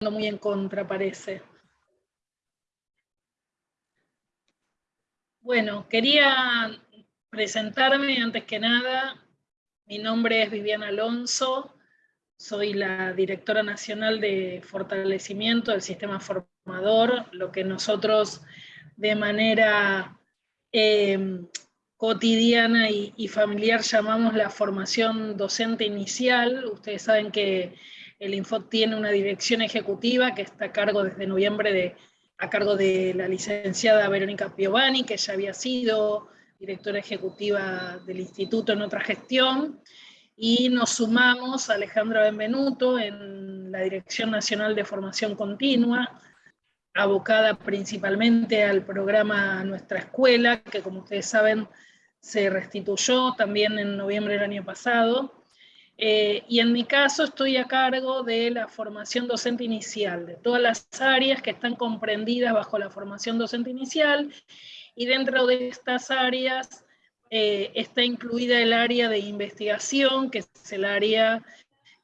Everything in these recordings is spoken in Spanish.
muy en contra, parece. Bueno, quería presentarme antes que nada. Mi nombre es Viviana Alonso, soy la directora nacional de fortalecimiento del sistema formador, lo que nosotros de manera eh, cotidiana y, familiar llamamos la formación docente inicial. Ustedes saben que el Infot tiene una dirección ejecutiva que está a cargo desde noviembre de, a cargo de la licenciada Verónica Piovani, que ya había sido directora ejecutiva del instituto en otra gestión, y nos sumamos a Alejandra Benvenuto en la Dirección Nacional de Formación Continua, abocada principalmente al programa Nuestra Escuela, que como ustedes saben se restituyó también en noviembre del año pasado. Eh, y en mi caso estoy a cargo de la formación docente inicial, de todas las áreas que están comprendidas bajo la formación docente inicial, y dentro de estas áreas eh, está incluida el área de investigación, que es el área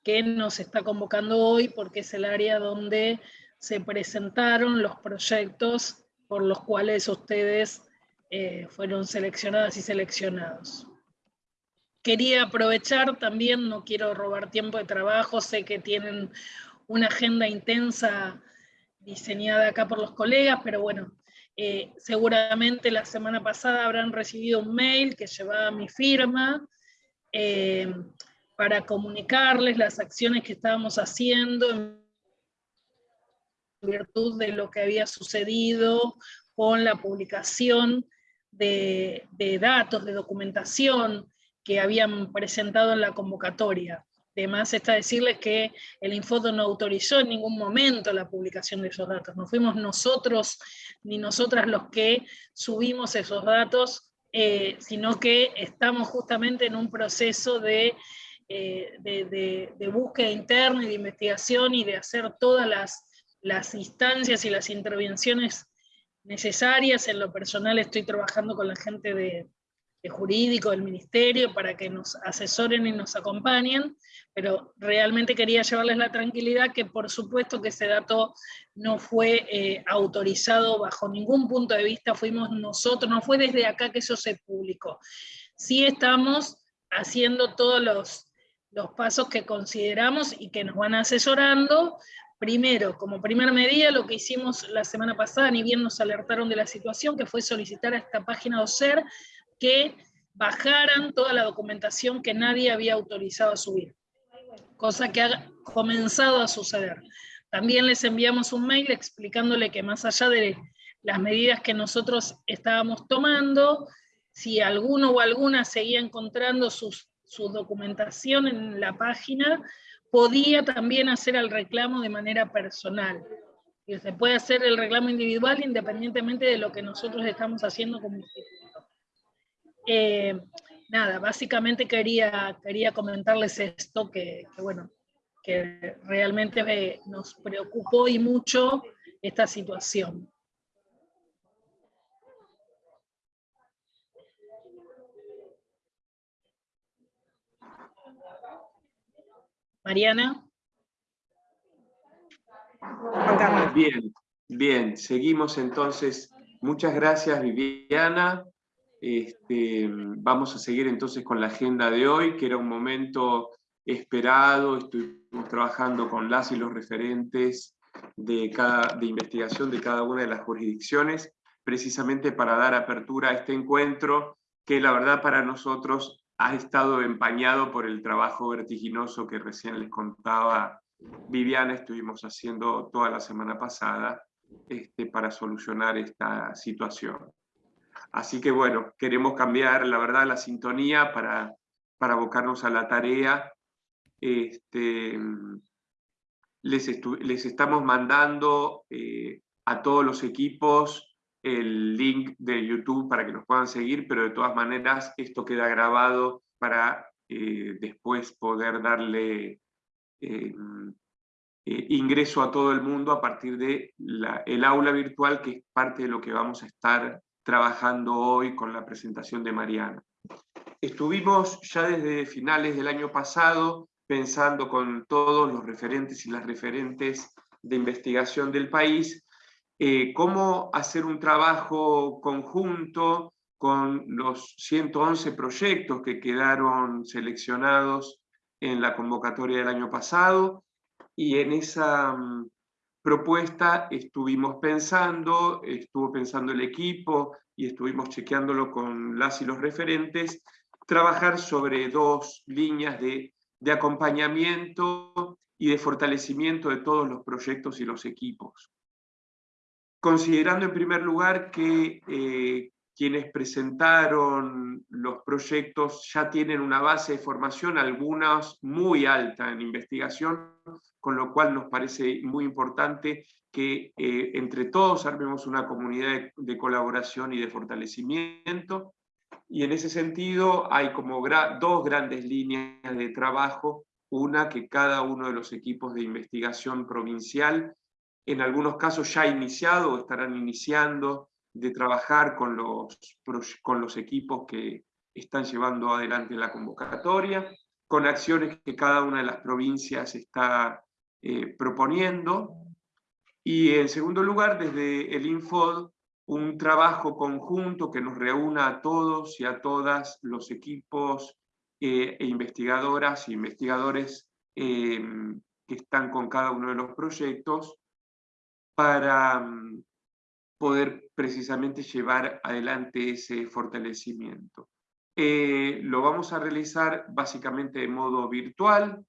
que nos está convocando hoy, porque es el área donde se presentaron los proyectos por los cuales ustedes eh, fueron seleccionadas y seleccionados. Quería aprovechar también, no quiero robar tiempo de trabajo, sé que tienen una agenda intensa diseñada acá por los colegas, pero bueno, eh, seguramente la semana pasada habrán recibido un mail que llevaba mi firma eh, para comunicarles las acciones que estábamos haciendo en virtud de lo que había sucedido con la publicación de, datos, de documentación que habían presentado en la convocatoria. Además está decirles que el Infodo no autorizó en ningún momento la publicación de esos datos. No fuimos nosotros ni nosotras los que subimos esos datos, eh, sino que estamos justamente en un proceso de, eh, de, búsqueda interna y de investigación y de hacer todas las, las instancias y las intervenciones necesarias. En lo personal estoy trabajando con la gente de, jurídico del ministerio para que nos asesoren y nos acompañen, pero realmente quería llevarles la tranquilidad que por supuesto que ese dato no fue eh, autorizado bajo ningún punto de vista, fuimos nosotros, no fue desde acá que eso se publicó. Sí estamos haciendo todos los, los pasos que consideramos y que nos van asesorando Primero, como primera medida, lo que hicimos la semana pasada, ni bien nos alertaron de la situación, que fue solicitar a esta página OSER que bajaran toda la documentación que nadie había autorizado a subir, cosa que ha comenzado a suceder. También les enviamos un mail explicándole que más allá de las medidas que nosotros estábamos tomando, si alguno o alguna seguía encontrando sus, su documentación en la página, podía también hacer el reclamo de manera personal. Y se puede hacer el reclamo individual independientemente de lo que nosotros estamos haciendo como instituto. Eh, nada, básicamente quería, quería comentarles esto, que, bueno, que realmente nos preocupó y mucho esta situación. Mariana. Bien, bien, seguimos entonces. Muchas gracias Viviana. Este, vamos a seguir entonces con la agenda de hoy, que era un momento esperado, estuvimos trabajando con las y los referentes de, cada, de investigación de cada una de las jurisdicciones, precisamente para dar apertura a este encuentro, que la verdad para nosotros ha estado empañado por el trabajo vertiginoso que recién les contaba Viviana, estuvimos haciendo toda la semana pasada este, para solucionar esta situación. Así que bueno, queremos cambiar la verdad la sintonía para, para abocarnos a la tarea. Este, les, les estamos mandando eh, a todos los equipos el link de YouTube para que nos puedan seguir, pero de todas maneras esto queda grabado para eh, después poder darle eh, eh, ingreso a todo el mundo a partir de el aula virtual, que es parte de lo que vamos a estar trabajando hoy con la presentación de Mariana. Estuvimos ya desde finales del año pasado pensando con todos los referentes y las referentes de investigación del país, eh, cómo hacer un trabajo conjunto con los 111 proyectos que quedaron seleccionados en la convocatoria del año pasado, y en esa mm, propuesta estuvimos pensando, estuvo pensando el equipo y estuvimos chequeándolo con las y los referentes, trabajar sobre dos líneas de, de acompañamiento y de fortalecimiento de todos los proyectos y los equipos. Considerando en primer lugar que eh, quienes presentaron los proyectos ya tienen una base de formación, algunas muy alta en investigación, con lo cual nos parece muy importante que eh, entre todos armemos una comunidad de, colaboración y de fortalecimiento. Y en ese sentido hay como dos grandes líneas de trabajo, una que cada uno de los equipos de investigación provincial, en algunos casos ya iniciado o estarán iniciando, de trabajar con los, con los equipos que están llevando adelante la convocatoria, con acciones que cada una de las provincias está eh, proponiendo. Y en segundo lugar, desde el Infod, un trabajo conjunto que nos reúna a todos y a todas los equipos eh, e investigadoras e investigadores em, que están con cada uno de los proyectos para mm, poder precisamente llevar adelante ese fortalecimiento. Eh, lo vamos a realizar básicamente de modo virtual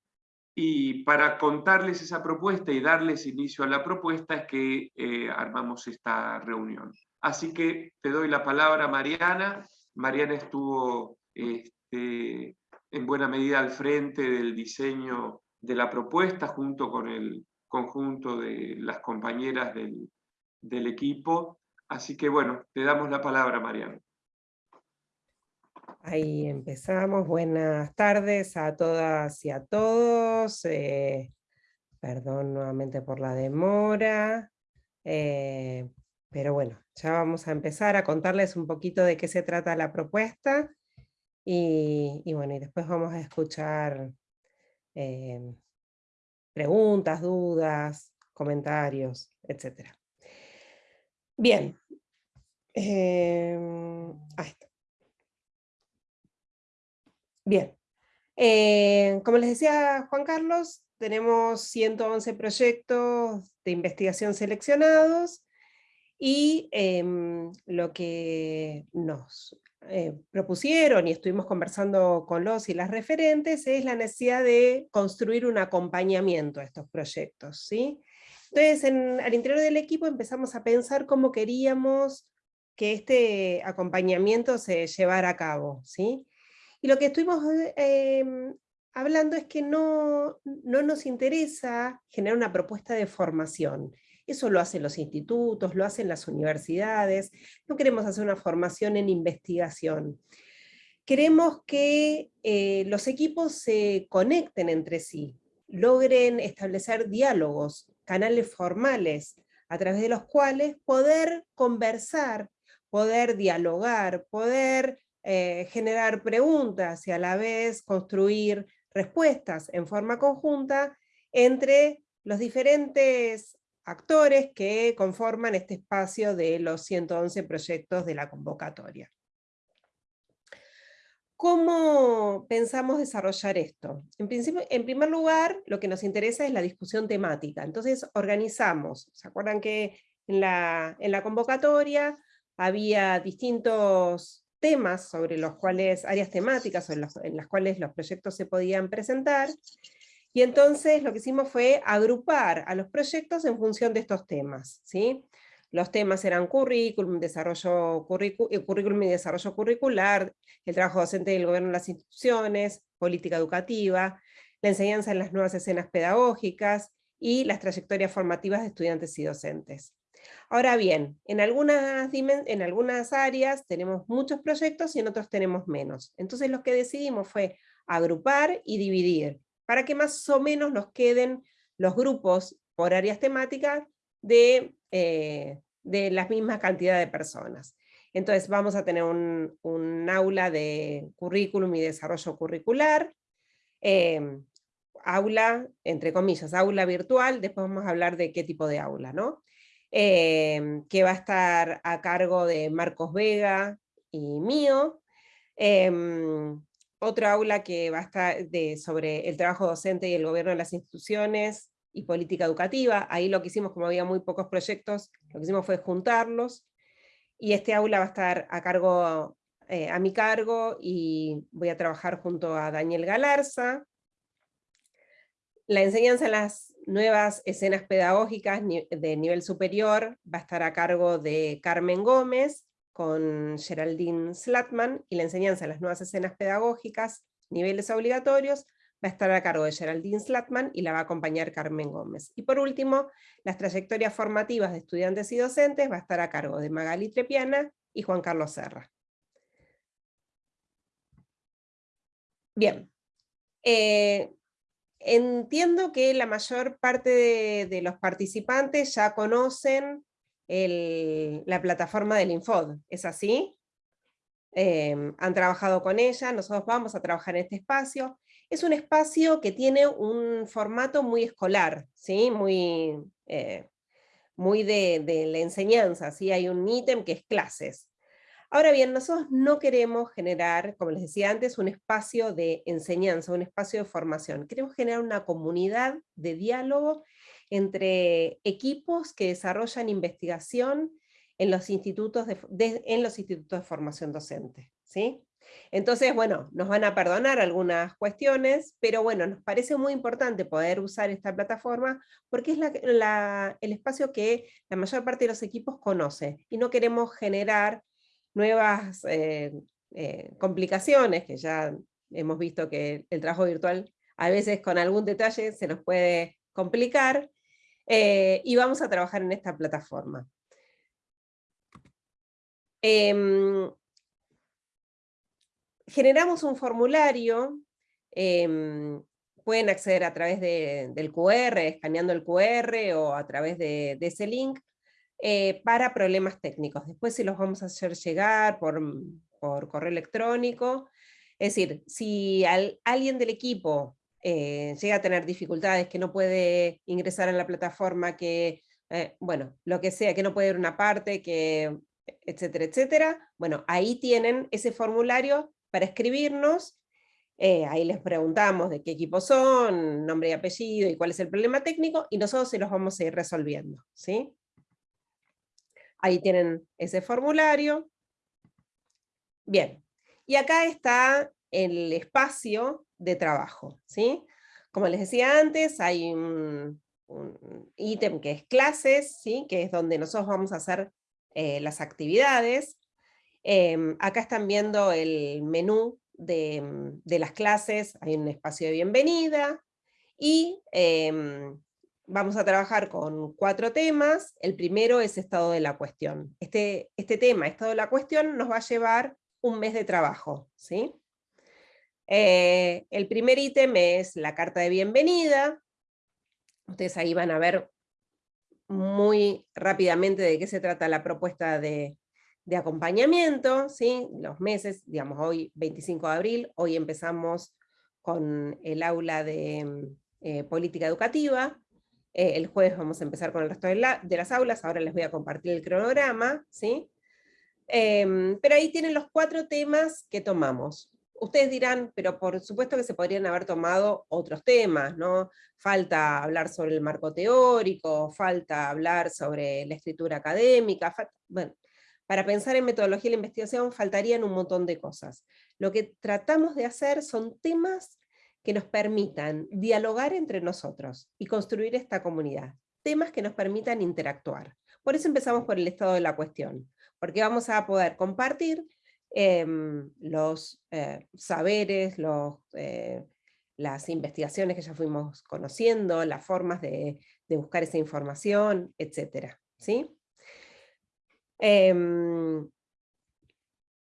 y para contarles esa propuesta y darles inicio a la propuesta es que eh, armamos esta reunión. Así que te doy la palabra Mariana. Mariana estuvo este, en buena medida al frente del diseño de la propuesta junto con el conjunto de las compañeras del, equipo. Así que bueno, te damos la palabra, Mariano. Ahí empezamos. Buenas tardes a todas y a todos. Eh, perdón nuevamente por la demora. Eh, pero bueno, ya vamos a empezar a contarles un poquito de qué se trata la propuesta. Y, bueno, y después vamos a escuchar eh, preguntas, dudas, comentarios, etcétera. Bien. Ahí está. Bien. Eh, como les decía Juan Carlos, tenemos 111 proyectos de investigación seleccionados y em, lo que nos eh, propusieron y estuvimos conversando con los y las referentes es la necesidad de construir un acompañamiento a estos proyectos. ¿sí? Entonces, al interior del equipo empezamos a pensar cómo queríamos que este acompañamiento se llevara a cabo. ¿sí? Y lo que estuvimos em, hablando es que no, no nos interesa generar una propuesta de formación. Eso lo hacen los institutos, lo hacen las universidades. No queremos hacer una formación en investigación. Queremos que eh, los equipos se conecten entre sí, logren establecer diálogos, canales formales, a través de los cuales poder conversar, poder dialogar, poder eh, generar preguntas y a la vez construir respuestas en forma conjunta entre los diferentes actores que conforman este espacio de los 111 proyectos de la convocatoria. ¿Cómo pensamos desarrollar esto? En, principio, en primer lugar, lo que nos interesa es la discusión temática. Entonces organizamos, ¿se acuerdan que en la, en la convocatoria había distintos temas sobre los cuales, áreas temáticas en, en las cuales los proyectos se podían presentar, y entonces lo que hicimos fue agrupar a los proyectos en función de estos temas. ¿sí? Los temas eran currículum, desarrollo eh, currículum y desarrollo curricular, el trabajo docente del gobierno en las instituciones, política educativa, la enseñanza en las nuevas escenas pedagógicas y las trayectorias formativas de estudiantes y docentes. Ahora bien, en algunas, en algunas áreas tenemos muchos proyectos y en otros tenemos menos. Entonces lo que decidimos fue agrupar y dividir, para que más o menos nos queden los grupos por áreas temáticas de eh, de la misma cantidad de personas. Entonces vamos a tener un, aula de currículum y desarrollo curricular, em, aula, entre comillas, aula virtual, después vamos a hablar de qué tipo de aula, ¿no? Em, que va a estar a cargo de Marcos Vega y mío. Em, otro aula que va a estar de, sobre el trabajo docente y el gobierno de las instituciones y política educativa. Ahí lo que hicimos, como había muy pocos proyectos, lo que hicimos fue juntarlos. Y este aula va a estar a cargo, eh, a mi cargo, y voy a trabajar junto a Daniel Galarza. La enseñanza en las nuevas escenas pedagógicas de nivel superior va a estar a cargo de Carmen Gómez, con Geraldine Slatman, y la enseñanza en las nuevas escenas pedagógicas, niveles obligatorios, va a estar a cargo de Geraldine Slatman y la va a acompañar Carmen Gómez. Y por último, las trayectorias formativas de estudiantes y docentes va a estar a cargo de Magali Trepiana y Juan Carlos Serra. Bien. Eh, entiendo que la mayor parte de los participantes ya conocen la plataforma del Infod, ¿es así? Em, han trabajado con ella, nosotros vamos a trabajar en este espacio. Es un espacio que tiene un formato muy escolar, ¿sí? muy, eh, muy de, de, la enseñanza, ¿sí? hay un ítem que es clases. Ahora bien, nosotros no queremos generar, como les decía antes, un espacio de enseñanza, un espacio de formación. Queremos generar una comunidad de diálogo entre equipos que desarrollan investigación en los institutos de, en los institutos de formación docente. ¿sí? Entonces, bueno, nos van a perdonar algunas cuestiones, pero bueno, nos parece muy importante poder usar esta plataforma porque es el espacio que la mayor parte de los equipos conoce y no queremos generar nuevas eh, eh, complicaciones, que ya hemos visto que el trabajo virtual a veces con algún detalle se nos puede complicar, eh, y vamos a trabajar en esta plataforma. Em, generamos un formulario, em, pueden acceder a través del QR, escaneando el QR o a través de, ese link, eh, para problemas técnicos. Después se los vamos a hacer llegar por, por correo electrónico. Es decir, si alguien del equipo eh, llega a tener dificultades, que no puede ingresar en la plataforma, que, eh, bueno, lo que sea, que no puede ir una parte, que, etcétera, etcétera, bueno, ahí tienen ese formulario para escribirnos, ahí les preguntamos de qué equipo son, nombre y apellido y cuál es el problema técnico, y nosotros se los vamos a ir resolviendo, ¿sí? Ahí tienen ese formulario. Bien, y acá está el espacio de trabajo. ¿sí? Como les decía antes, hay un, ítem que es clases, ¿sí? que es donde nosotros vamos a hacer eh, las actividades. Em, acá están viendo el menú de, las clases, hay un espacio de bienvenida, y em, vamos a trabajar con cuatro temas. El primero es estado de la cuestión. Este, este tema, estado de la cuestión, nos va a llevar un mes de trabajo. ¿sí? Eh, el primer ítem es la carta de bienvenida. Ustedes ahí van a ver muy rápidamente de qué se trata la propuesta de, acompañamiento, ¿sí? los meses, digamos hoy 25 de abril, hoy empezamos con el aula de eh, política educativa, eh, el jueves vamos a empezar con el resto de, las aulas, ahora les voy a compartir el cronograma, ¿sí? Em, pero ahí tienen los cuatro temas que tomamos ustedes dirán, pero por supuesto que se podrían haber tomado otros temas, ¿no? Falta hablar sobre el marco teórico, falta hablar sobre la escritura académica, bueno, para pensar en metodología de la investigación faltarían un montón de cosas. Lo que tratamos de hacer son temas que nos permitan dialogar entre nosotros y construir esta comunidad. Temas que nos permitan interactuar. Por eso empezamos por el estado de la cuestión, porque vamos a poder compartir Em, los eh, saberes, eh, las investigaciones que ya fuimos conociendo, las formas de, buscar esa información, etc. ¿sí?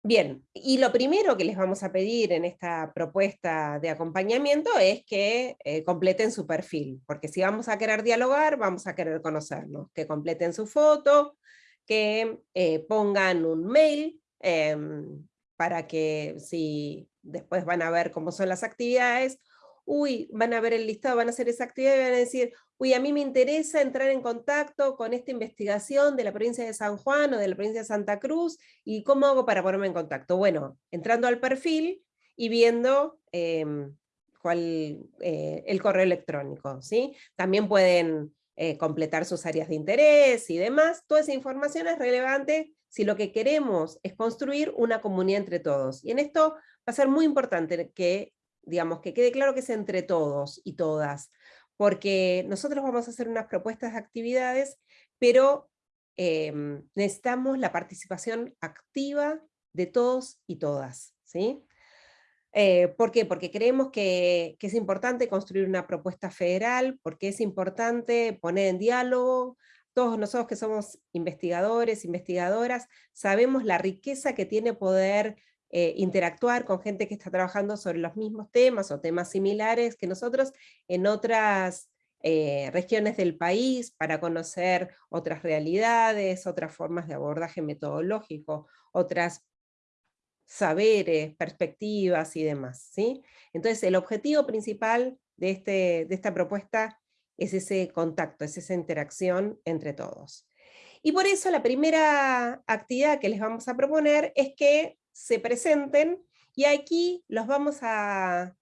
Bien, y lo primero que les vamos a pedir en esta propuesta de acompañamiento es que eh, completen su perfil, porque si vamos a querer dialogar, vamos a querer conocernos, que completen su foto, que pongan un mail Em, para que si después van a ver cómo son las actividades, uy, van a ver el listado, van a hacer esa actividad y van a decir, uy, a mí me interesa entrar en contacto con esta investigación de la provincia de San Juan o de la provincia de Santa Cruz, y cómo hago para ponerme en contacto. Bueno, entrando al perfil y viendo em, cuál, eh, el correo electrónico. ¿sí? También pueden eh, completar sus áreas de interés y demás. Toda esa información es relevante si lo que queremos es construir una comunidad entre todos. Y en esto va a ser muy importante que, digamos, que quede claro que es entre todos y todas, porque nosotros vamos a hacer unas propuestas de actividades, pero em, necesitamos la participación activa de todos y todas. ¿sí? Eh, ¿Por qué? Porque creemos que, que, es importante construir una propuesta federal, porque es importante poner en diálogo todos nosotros que somos investigadores, investigadoras, sabemos la riqueza que tiene poder eh, interactuar con gente que está trabajando sobre los mismos temas o temas similares que nosotros en otras eh, regiones del país para conocer otras realidades, otras formas de abordaje metodológico, otras saberes, perspectivas y demás. ¿sí? Entonces el objetivo principal de, este, de esta propuesta es ese contacto, es esa interacción entre todos. Y por eso la primera actividad que les vamos a proponer es que se presenten y aquí los vamos a,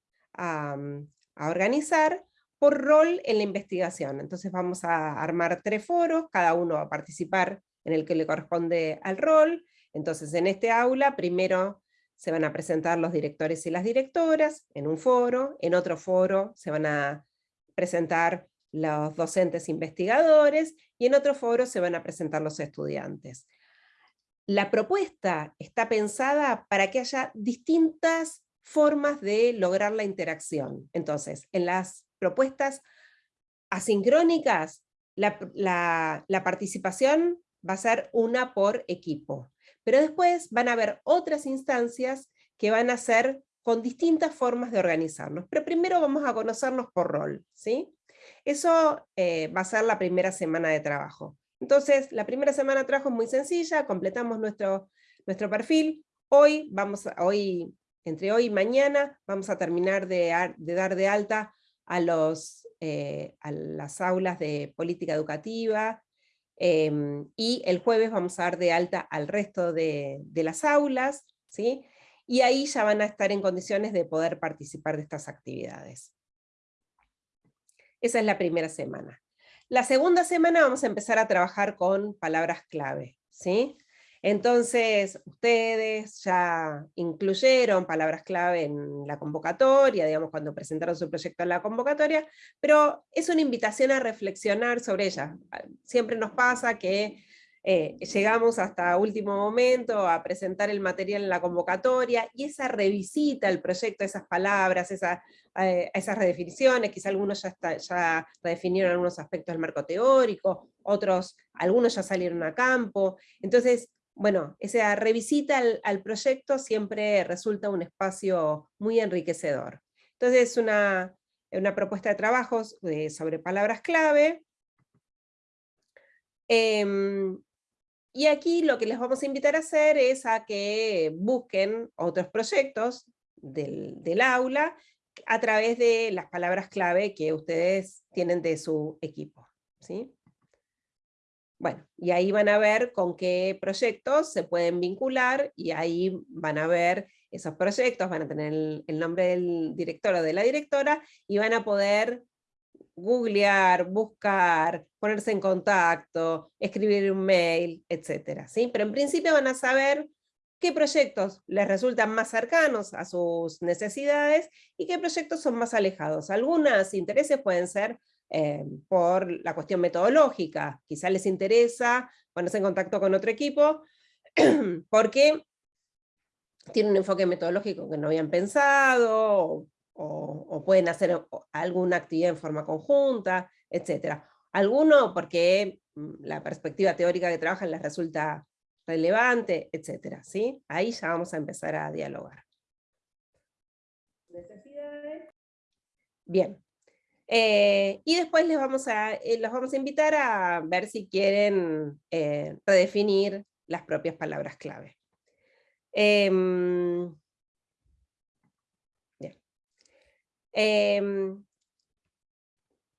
organizar por rol en la investigación. Entonces vamos a armar tres foros, cada uno va a participar en el que le corresponde al rol. Entonces en este aula primero se van a presentar los directores y las directoras en un foro, en otro foro se van a presentar los docentes investigadores, y en otro foro se van a presentar los estudiantes. La propuesta está pensada para que haya distintas formas de lograr la interacción. Entonces, en las propuestas asincrónicas, la, participación va a ser una por equipo. Pero después van a haber otras instancias que van a ser con distintas formas de organizarnos. Pero primero vamos a conocernos por rol. ¿sí? Eso eh, va a ser la primera semana de trabajo. Entonces, la primera semana de trabajo es muy sencilla, completamos nuestro, nuestro perfil. Hoy, vamos a, hoy, entre hoy y mañana, vamos a terminar de, dar de alta a, los, eh, a las aulas de política educativa, em, y el jueves vamos a dar de alta al resto de, de las aulas, ¿sí? y ahí ya van a estar en condiciones de poder participar de estas actividades. Esa es la primera semana. La segunda semana vamos a empezar a trabajar con palabras clave, ¿sí? Entonces, ustedes ya incluyeron palabras clave en la convocatoria, digamos, cuando presentaron su proyecto en la convocatoria, pero es una invitación a reflexionar sobre ellas. Siempre nos pasa que eh, llegamos hasta último momento a presentar el material en la convocatoria, y esa revisita el proyecto, esas palabras, esa, eh, esas redefiniciones, quizá algunos ya, ya redefinieron algunos aspectos del marco teórico, otros, algunos ya salieron a campo, entonces, bueno, esa revisita al, proyecto siempre resulta un espacio muy enriquecedor. Entonces es una, una propuesta de trabajos eh, sobre palabras clave, em, y aquí lo que les vamos a invitar a hacer es a que busquen otros proyectos del, aula a través de las palabras clave que ustedes tienen de su equipo. ¿sí? Bueno, y ahí van a ver con qué proyectos se pueden vincular, y ahí van a ver esos proyectos, van a tener el nombre del director o de la directora, y van a poder googlear, buscar, ponerse en contacto, escribir un mail, etc. ¿sí? Pero en principio van a saber qué proyectos les resultan más cercanos a sus necesidades y qué proyectos son más alejados. Algunos intereses pueden ser eh, por la cuestión metodológica, quizá les interesa ponerse en contacto con otro equipo, porque tiene un enfoque metodológico que no habían pensado, o, pueden hacer alguna actividad en forma conjunta, etc. Alguno porque mm, la perspectiva teórica que trabajan les resulta relevante, etc. ¿sí? Ahí ya vamos a empezar a dialogar. Bien. Eh, y después les vamos a, eh, los vamos a invitar a ver si quieren eh, redefinir las propias palabras clave. Em,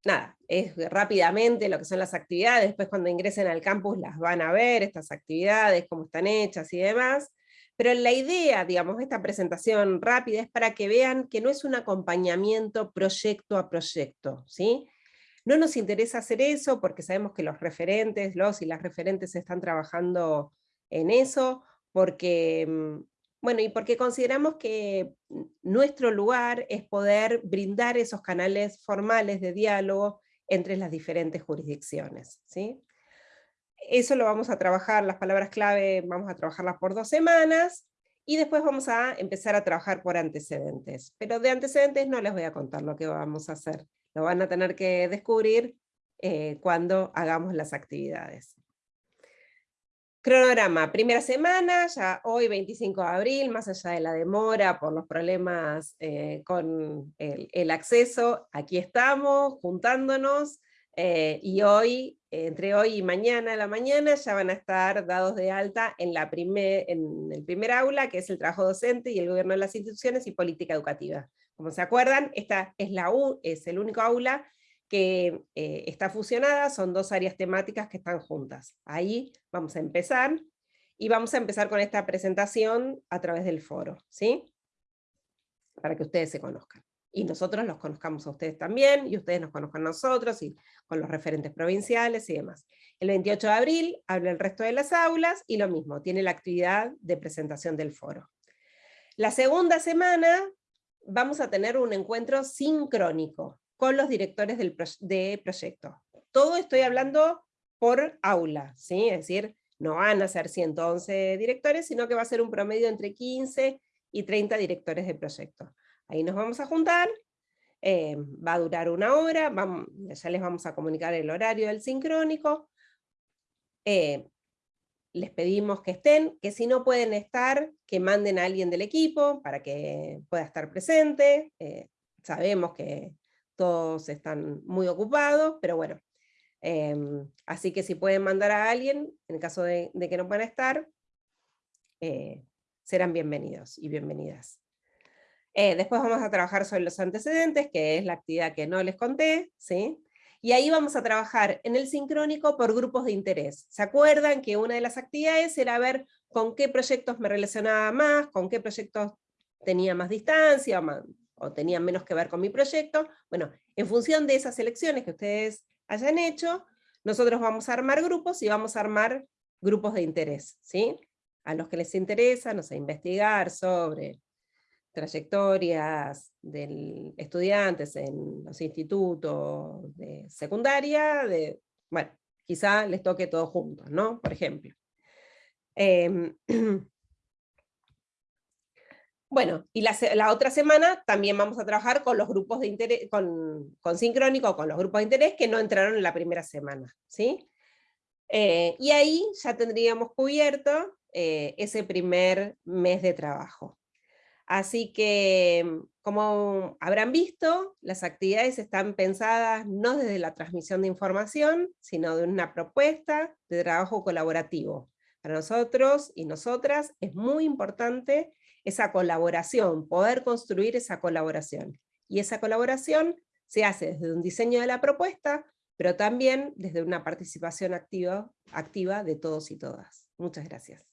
nada, es rápidamente lo que son las actividades, después cuando ingresen al campus las van a ver, estas actividades, cómo están hechas y demás, pero la idea, digamos, de esta presentación rápida es para que vean que no es un acompañamiento proyecto a proyecto, ¿sí? No nos interesa hacer eso porque sabemos que los referentes, los y las referentes están trabajando en eso, porque, mm, bueno, y porque consideramos que nuestro lugar es poder brindar esos canales formales de diálogo entre las diferentes jurisdicciones, ¿sí? Eso lo vamos a trabajar, las palabras clave vamos a trabajarlas por dos semanas, y después vamos a empezar a trabajar por antecedentes. Pero de antecedentes no les voy a contar lo que vamos a hacer, lo van a tener que descubrir eh, cuando hagamos las actividades. Cronograma, primera semana, ya hoy 25 de abril, más allá de la demora por los problemas eh, con el, acceso, aquí estamos juntándonos, eh, y hoy, entre hoy y mañana a la mañana, ya van a estar dados de alta en, la primer, en el primer aula, que es el trabajo docente y el gobierno de las instituciones y política educativa. Como se acuerdan, esta es, la U, es el único aula que eh, está fusionada, son dos áreas temáticas que están juntas. Ahí vamos a empezar, y vamos a empezar con esta presentación a través del foro, ¿sí? Para que ustedes se conozcan. Y nosotros los conozcamos a ustedes también, y ustedes nos conozcan a nosotros, y con los referentes provinciales y demás. El 28 de abril habla el resto de las aulas, y lo mismo, tiene la actividad de presentación del foro. La segunda semana vamos a tener un encuentro sincrónico, con los directores del de proyecto. Todo estoy hablando por aula, ¿sí? es decir, no van a ser 111 directores, sino que va a ser un promedio entre 15 y 30 directores de proyecto. Ahí nos vamos a juntar, eh, va a durar una hora, ya les vamos a comunicar el horario del sincrónico, eh, les pedimos que estén, que si no pueden estar, que manden a alguien del equipo para que pueda estar presente, eh, sabemos que todos están muy ocupados, pero bueno, em, así que si pueden mandar a alguien, en caso de, que no puedan estar, eh, serán bienvenidos y bienvenidas. Eh, después vamos a trabajar sobre los antecedentes, que es la actividad que no les conté, ¿sí? Y ahí vamos a trabajar en el sincrónico por grupos de interés. ¿Se acuerdan que una de las actividades era ver con qué proyectos me relacionaba más, con qué proyectos tenía más distancia, más, o tenían menos que ver con mi proyecto, bueno, en función de esas elecciones que ustedes hayan hecho, nosotros vamos a armar grupos y vamos a armar grupos de interés, ¿sí? A los que les interesa, no sé, investigar sobre trayectorias de estudiantes en los institutos de secundaria, de, bueno, quizá les toque todos juntos, ¿no? Por ejemplo. Em, Bueno, y la, otra semana también vamos a trabajar con los grupos de interés, con, con sincrónico, con los grupos de interés que no entraron en la primera semana, ¿sí? Eh, y ahí ya tendríamos cubierto eh, ese primer mes de trabajo. Así que, como habrán visto, las actividades están pensadas no desde la transmisión de información, sino de una propuesta de trabajo colaborativo. Para nosotros y nosotras es muy importante esa colaboración, poder construir esa colaboración. Y esa colaboración se hace desde un diseño de la propuesta, pero también desde una participación activa, activa de todos y todas. Muchas gracias.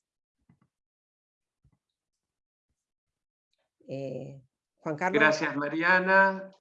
Eh, Juan Carlos. Gracias, Mariana.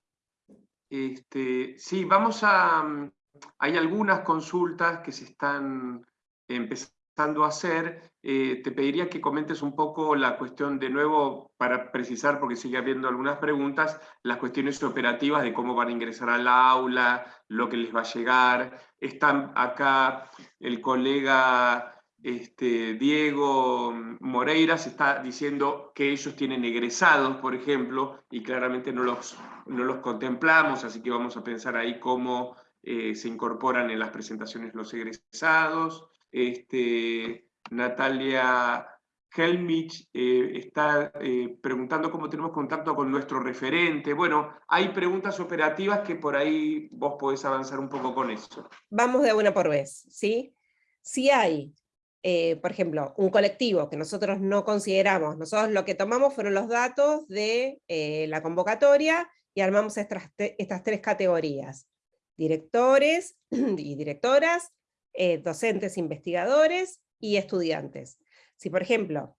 Este, sí, vamos a... Mm, hay algunas consultas que se están empezando a hacer, eh, te pediría que comentes un poco la cuestión de nuevo, para precisar, porque sigue habiendo algunas preguntas, las cuestiones operativas de cómo van a ingresar al aula, lo que les va a llegar. Están acá el colega este, Diego Moreira, se está diciendo que ellos tienen egresados, por ejemplo, y claramente no los, no los contemplamos, así que vamos a pensar ahí cómo eh, se incorporan en las presentaciones los egresados este, Natalia Helmich eh, está eh, preguntando cómo tenemos contacto con nuestro referente. Bueno, hay preguntas operativas que por ahí vos podés avanzar un poco con eso. Vamos de una por vez, ¿sí? Si hay, eh, por ejemplo, un colectivo que nosotros no consideramos, nosotros lo que tomamos fueron los datos de la convocatoria y armamos estas, estas tres categorías. Directores y directoras, docentes, investigadores y estudiantes. Si por ejemplo,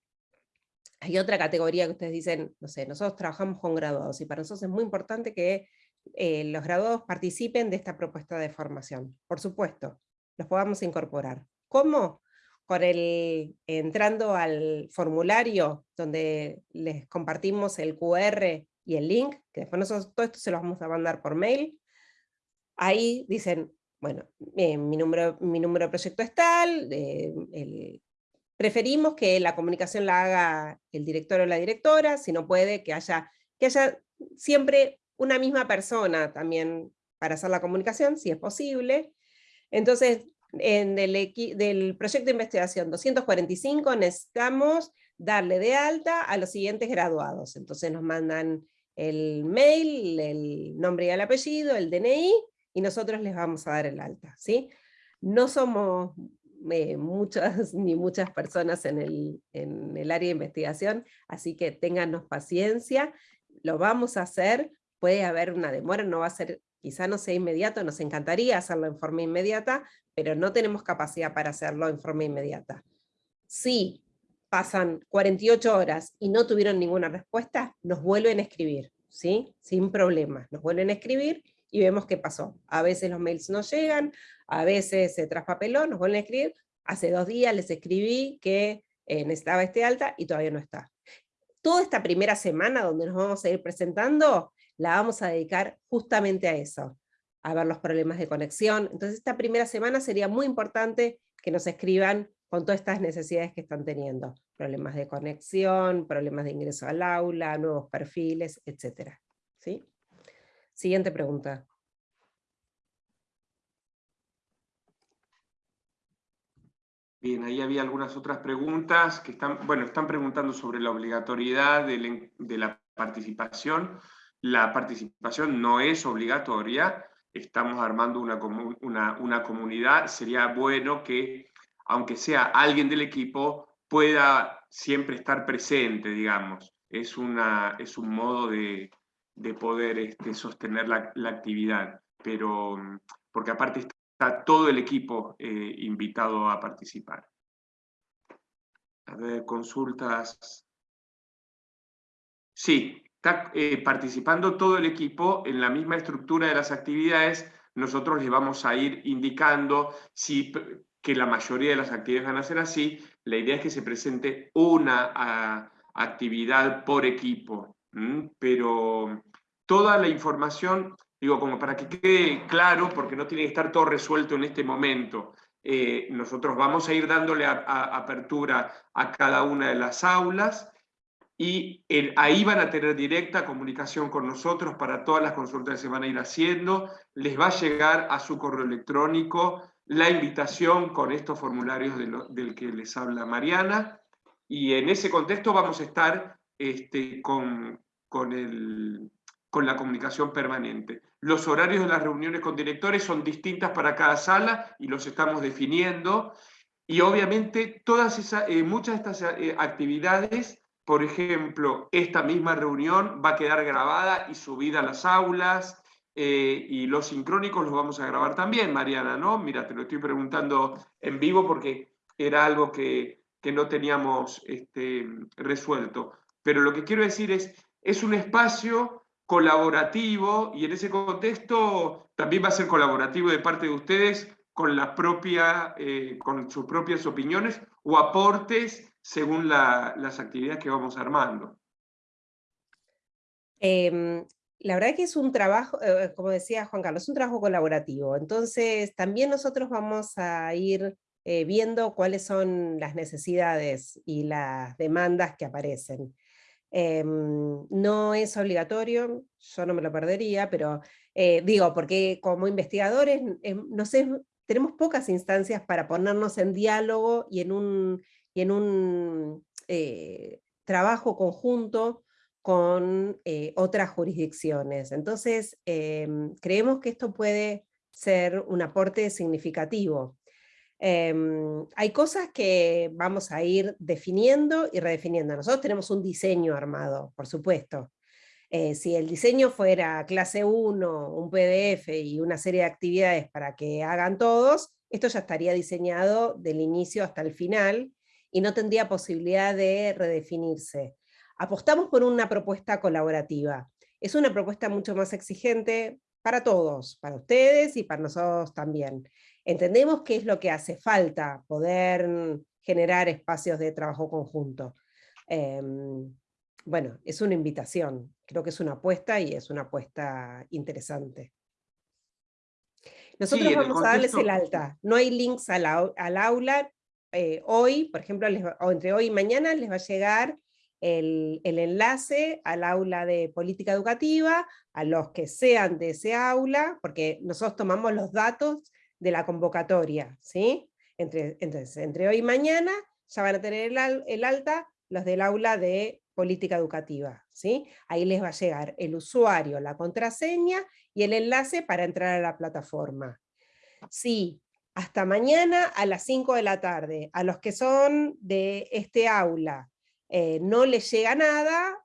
hay otra categoría que ustedes dicen, no sé, nosotros trabajamos con graduados y para nosotros es muy importante que eh, los graduados participen de esta propuesta de formación. Por supuesto, los podamos incorporar. ¿Cómo? Con el, entrando al formulario donde les compartimos el QR y el link, que después nosotros todo esto se los vamos a mandar por mail, ahí dicen, bueno, eh, mi, número, mi número de proyecto es tal, eh, preferimos que la comunicación la haga el director o la directora, si no puede, que haya, que haya siempre una misma persona también para hacer la comunicación, si es posible. Entonces, en el del proyecto de investigación 245 necesitamos darle de alta a los siguientes graduados. Entonces nos mandan el mail, el nombre y el apellido, el DNI, y nosotros les vamos a dar el alta. ¿sí? No somos eh, muchas ni muchas personas en el, en el área de investigación, así que téngannos paciencia, lo vamos a hacer, puede haber una demora, no va a ser, quizá no sea inmediato, nos encantaría hacerlo en forma inmediata, pero no tenemos capacidad para hacerlo en forma inmediata. Si pasan 48 horas y no tuvieron ninguna respuesta, nos vuelven a escribir, ¿sí? sin problemas, nos vuelven a escribir y vemos qué pasó. A veces los mails no llegan, a veces se traspapeló, nos vuelven a escribir, hace dos días les escribí que eh, necesitaba este alta y todavía no está. Toda esta primera semana donde nos vamos a ir presentando, la vamos a dedicar justamente a eso, a ver los problemas de conexión. Entonces esta primera semana sería muy importante que nos escriban con todas estas necesidades que están teniendo. Problemas de conexión, problemas de ingreso al aula, nuevos perfiles, etc. ¿Sí? Siguiente pregunta. Bien, ahí había algunas otras preguntas que están, bueno, están preguntando sobre la obligatoriedad de, la participación. La participación no es obligatoria, estamos armando una, una, comunidad, sería bueno que, aunque sea alguien del equipo, pueda siempre estar presente, digamos. Es, una, es un modo de, de poder este, sostener la, actividad, pero porque aparte está todo el equipo eh, invitado a participar. A ver, consultas. Sí, está eh, participando todo el equipo en la misma estructura de las actividades, nosotros les vamos a ir indicando si, que la mayoría de las actividades van a ser así, la idea es que se presente una actividad por equipo, pero toda la información, digo, como para que quede claro, porque no tiene que estar todo resuelto en este momento, eh, nosotros vamos a ir dándole apertura a cada una de las aulas, y ahí van a tener directa comunicación con nosotros para todas las consultas que se van a ir haciendo, les va a llegar a su correo electrónico la invitación con estos formularios del que les habla Mariana, y en ese contexto vamos a estar este, con, con la comunicación permanente. Los horarios de las reuniones con directores son distintas para cada sala y los estamos definiendo, y obviamente todas esas, eh, muchas de estas eh, actividades, por ejemplo, esta misma reunión va a quedar grabada y subida a las aulas, eh, y los sincrónicos los vamos a grabar también, Mariana, ¿no? Mira, te lo estoy preguntando en vivo porque era algo que, que no teníamos este, resuelto. Pero lo que quiero decir es, es un espacio colaborativo y en ese contexto también va a ser colaborativo de parte de ustedes con, eh, con sus propias opiniones o aportes según las actividades que vamos armando. Em, la verdad que es un trabajo, eh, como decía Juan Carlos, es un trabajo colaborativo. Entonces también nosotros vamos a ir eh, viendo cuáles son las necesidades y las demandas que aparecen. Em, no es obligatorio, yo no me lo perdería, pero eh, digo, porque como investigadores, no sé, tenemos pocas instancias para ponernos en diálogo y en un, y en un eh, trabajo conjunto con eh, otras jurisdicciones. Entonces, em, creemos que esto puede ser un aporte significativo. Em, hay cosas que vamos a ir definiendo y redefiniendo. Nosotros tenemos un diseño armado, por supuesto. Eh, si el diseño fuera clase 1, un PDF y una serie de actividades para que hagan todos, esto ya estaría diseñado del inicio hasta el final y no tendría posibilidad de redefinirse. Apostamos por una propuesta colaborativa. Es una propuesta mucho más exigente para todos, para ustedes y para nosotros también. Entendemos que es lo que hace falta, poder generar espacios de trabajo conjunto. Em, bueno, es una invitación, creo que es una apuesta y es una apuesta interesante. Nosotros vamos a darles el alta, no hay links al, aula, eh, hoy, por ejemplo, o entre hoy y mañana les va a llegar el, el, enlace al aula de política educativa, a los que sean de ese aula, porque nosotros tomamos los datos de la convocatoria, ¿sí? Entre, entonces, entre hoy y mañana ya van a tener el, alta los del aula de política educativa, ¿sí? Ahí les va a llegar el usuario, la contraseña y el enlace para entrar a la plataforma. Sí, hasta mañana a las 5 de la tarde, a los que son de este aula eh, no les llega nada,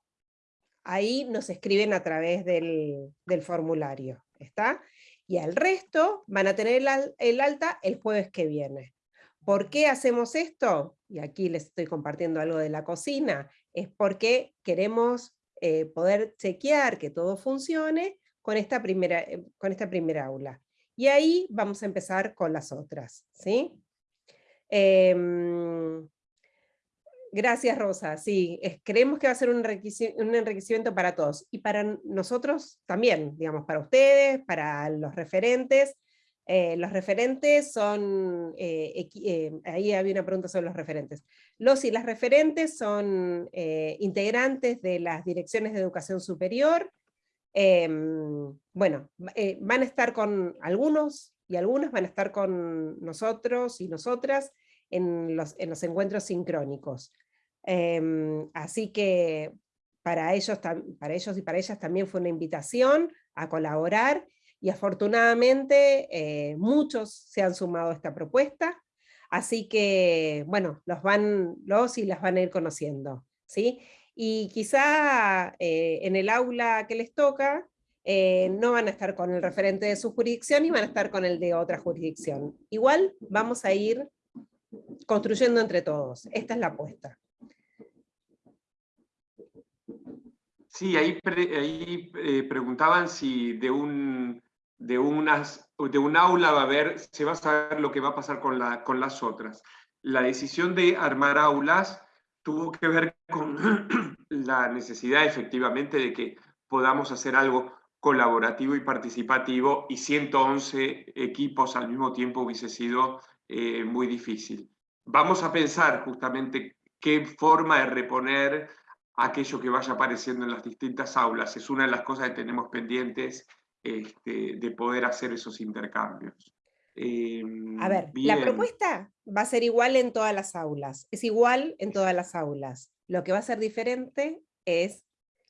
ahí nos escriben a través del, formulario, ¿está? Y al resto van a tener el, alta el jueves que viene. ¿Por qué hacemos esto? Y aquí les estoy compartiendo algo de la cocina, es porque queremos eh, poder chequear que todo funcione con esta, primera, eh, con esta primera aula. Y ahí vamos a empezar con las otras. ¿sí? Em, Gracias, Rosa. Sí, creemos que va a ser un enriquecimiento, para todos y para nosotros también, digamos, para ustedes, para los referentes. Eh, los referentes son, eh, eh, ahí había una pregunta sobre los referentes. Los y las referentes son integrantes de las direcciones de educación superior. Em, bueno, van a estar con algunos y algunas van a estar con nosotros y nosotras en los, en los encuentros sincrónicos. Em, así que para ellos, para ellos y para ellas también fue una invitación a colaborar y afortunadamente eh, muchos se han sumado a esta propuesta, así que bueno, los, van, los y las van a ir conociendo. ¿sí? Y quizá eh, en el aula que les toca, eh, no van a estar con el referente de su jurisdicción y van a estar con el de otra jurisdicción. Igual vamos a ir construyendo entre todos, esta es la apuesta. Sí, ahí, eh, preguntaban si de un, de, unas, de un aula va a haber, se va a saber lo que va a pasar con, la, con las otras. La decisión de armar aulas tuvo que ver con la necesidad efectivamente de que podamos hacer algo colaborativo y participativo y 111 equipos al mismo tiempo hubiese sido eh, muy difícil. Vamos a pensar justamente qué forma de reponer aquello que vaya apareciendo en las distintas aulas. Es una de las cosas que tenemos pendientes este, de poder hacer esos intercambios. Em, a ver, la propuesta va a ser igual en todas las aulas, es igual en todas las aulas. Lo que va a ser diferente es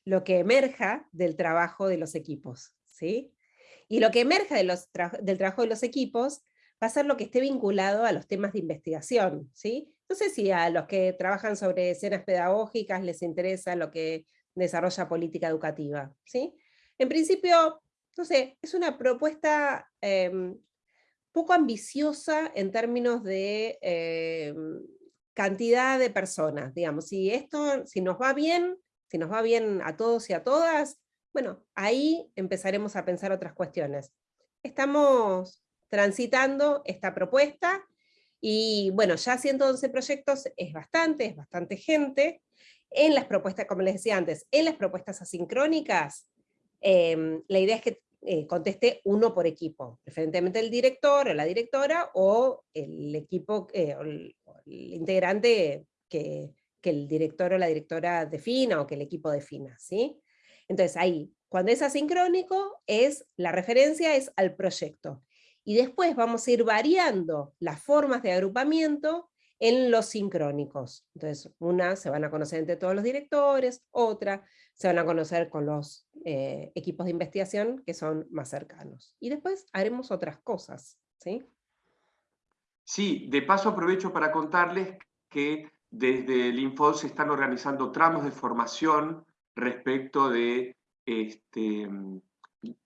lo que emerja del trabajo de los equipos. ¿sí? Y lo que emerja de los del trabajo de los equipos va a ser lo que esté vinculado a los temas de investigación. ¿sí? No sé si a los que trabajan sobre escenas pedagógicas les interesa lo que desarrolla política educativa. ¿sí? En principio, no sé, es una propuesta em, poco ambiciosa en términos de em, cantidad de personas. Digamos, si esto, si nos va bien, si nos va bien a todos y a todas, bueno, ahí empezaremos a pensar otras cuestiones. Estamos transitando esta propuesta, y bueno, ya 111 proyectos es bastante, es bastante gente. En las propuestas, como les decía antes, en las propuestas asincrónicas, em, la idea es que eh, conteste uno por equipo, preferentemente el director o la directora, o el equipo, eh, el, integrante que, que, el director o la directora defina, o que el equipo defina. ¿sí? Entonces ahí, cuando es asincrónico, es, la referencia es al proyecto y después vamos a ir variando las formas de agrupamiento en los sincrónicos. Entonces, una se van a conocer entre todos los directores, otra se van a conocer con los eh, equipos de investigación que son más cercanos. Y después haremos otras cosas. ¿sí? sí, de paso aprovecho para contarles que desde el Info se están organizando tramos de formación respecto de este,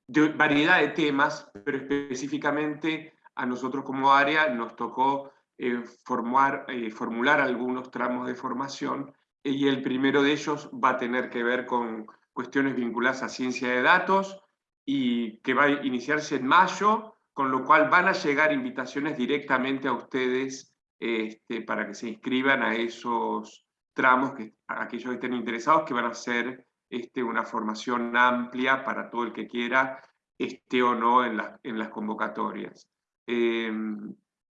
de variedad de temas, pero específicamente a nosotros como área nos tocó eh, formar, eh, formular algunos tramos de formación y el primero de ellos va a tener que ver con cuestiones vinculadas a ciencia de datos y que va a iniciarse en mayo, con lo cual van a llegar invitaciones directamente a ustedes este, para que se inscriban a esos tramos, que, aquellos que estén interesados, que van a ser este, una formación amplia para todo el que quiera, esté o no en, en las convocatorias. Em,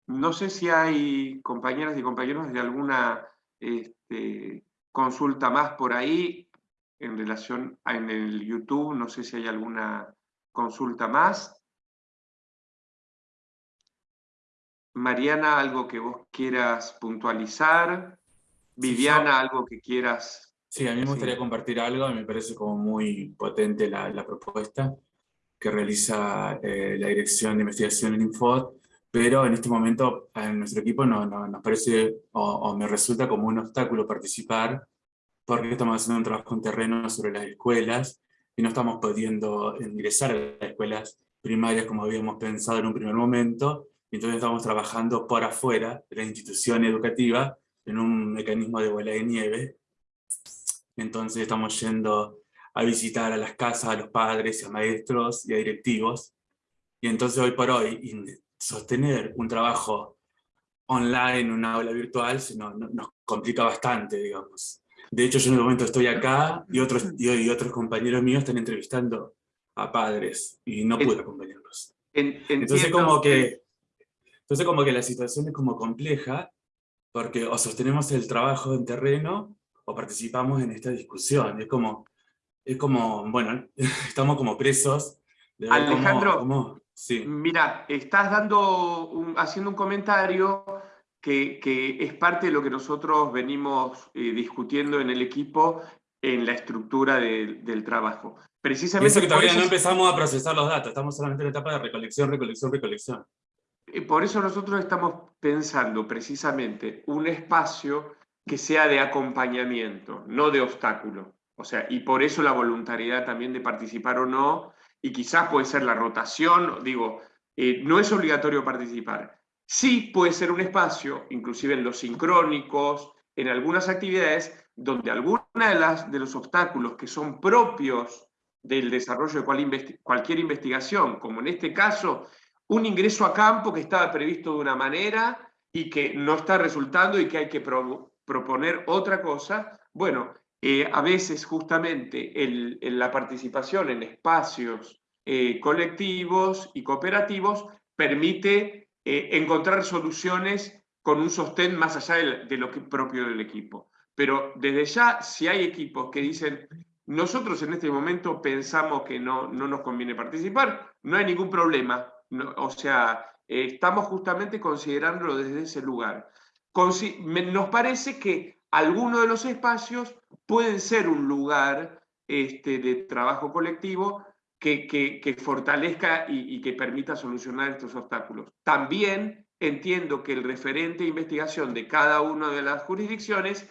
no sé si hay compañeras y compañeros de alguna este, consulta más por ahí en relación a en el YouTube, no sé si hay alguna consulta más. Mariana, algo que vos quieras puntualizar. Viviana, algo que quieras. Sí, a mí me gustaría compartir algo, me parece como muy potente la, propuesta que realiza eh, la Dirección de Investigación en Infod, pero en este momento en nuestro equipo no, nos parece o, me resulta como un obstáculo participar porque estamos haciendo un trabajo en terreno sobre las escuelas y no estamos pudiendo ingresar a las escuelas primarias como habíamos pensado en un primer momento, y entonces estamos trabajando por afuera de la institución educativa en un mecanismo de bola de nieve. Entonces estamos yendo a visitar a las casas, a los padres, a maestros y a directivos. Y entonces hoy por hoy, sostener un trabajo online, en una aula virtual, no, nos complica bastante, digamos. De hecho, yo en el momento estoy acá y otros, y, otros compañeros míos están entrevistando a padres y no puedo acompañarlos. Entonces como, que, entonces como que la situación es como compleja, porque o sostenemos el trabajo en terreno o participamos en esta discusión. Es como, es como bueno, estamos como presos. De Alejandro, sí. mira, estás dando haciendo un comentario que, es parte de lo que nosotros venimos eh, discutiendo en el equipo en la estructura del trabajo. Precisamente eso que todavía no empezamos a procesar los datos, estamos solamente en la etapa de recolección, recolección, recolección. Eh, por eso nosotros estamos pensando precisamente un espacio que sea de acompañamiento, no de obstáculo. O sea, y por eso la voluntariedad también de participar o no, y quizás puede ser la rotación, digo, eh, no es obligatorio participar, Sí puede ser un espacio, inclusive en los sincrónicos, en algunas actividades, donde algunos de, las, de los obstáculos que son propios del desarrollo de cualquier investigación, como en este caso, un ingreso a campo que estaba previsto de una manera y que no está resultando y que hay que proponer otra cosa, bueno, eh, a veces justamente la participación en espacios eh, colectivos y cooperativos permite eh, encontrar soluciones con un sostén más allá de, lo que propio del equipo. Pero desde ya, si hay equipos que dicen, nosotros en este momento pensamos que no, no nos conviene participar, no hay ningún problema. o sea, estamos justamente considerándolo desde ese lugar. Nos parece que algunos de los espacios pueden ser un lugar este, de trabajo colectivo que, fortalezca y, que permita solucionar estos obstáculos. También entiendo que el referente de investigación de cada una de las jurisdicciones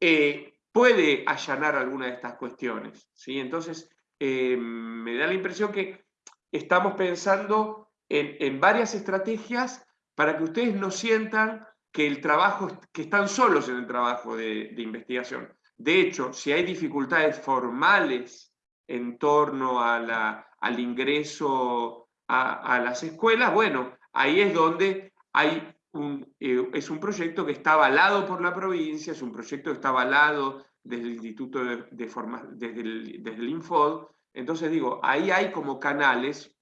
eh, puede allanar alguna de estas cuestiones. ¿sí? Entonces, eh, me da la impresión que estamos pensando en, varias estrategias para que ustedes no sientan que el trabajo, que están solos en el trabajo de, investigación. De hecho, si hay dificultades formales en torno al ingreso a, las escuelas, bueno, ahí es donde hay eh, es un proyecto que está avalado por la provincia, es un proyecto que está avalado desde el Instituto de, de desde, el, desde el Infod, entonces digo, ahí hay como canales,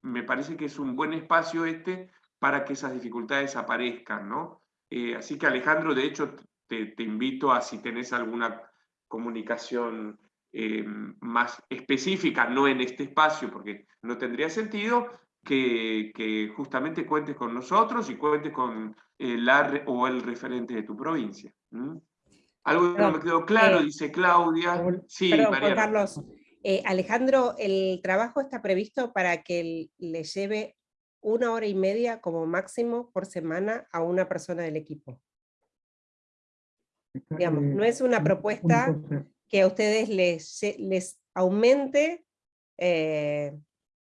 me parece que es un buen espacio este para que esas dificultades aparezcan, ¿no? Eh, así que Alejandro, de hecho, te, te invito a si tenés alguna comunicación eh, más específica, no en este espacio, porque no tendría sentido, que, justamente cuentes con nosotros y cuentes con el o el referente de tu provincia. Algo que no me quedó claro, eh, dice Claudia. Sí, Juan Carlos. Eh, Alejandro, el trabajo está previsto para que le lleve una hora y media como máximo por semana a una persona del equipo. Digamos, no es una propuesta que a ustedes les, les aumente eh,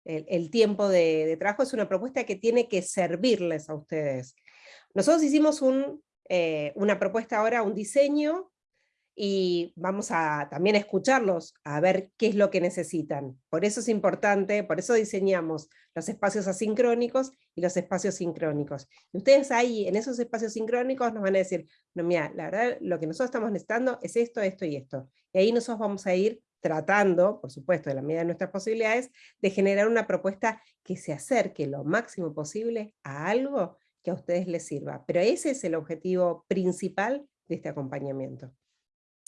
el, tiempo de, trabajo, es una propuesta que tiene que servirles a ustedes. Nosotros hicimos un, eh, una propuesta ahora, un diseño, y vamos a también escucharlos, a ver qué es lo que necesitan. Por eso es importante, por eso diseñamos los espacios asincrónicos y los espacios sincrónicos. Y ustedes ahí, en esos espacios sincrónicos, nos van a decir, no, mira, la verdad, lo que nosotros estamos necesitando es esto, esto y esto. Y ahí nosotros vamos a ir tratando, por supuesto, de la medida de nuestras posibilidades, de generar una propuesta que se acerque lo máximo posible a algo que a ustedes les sirva. Pero ese es el objetivo principal de este acompañamiento.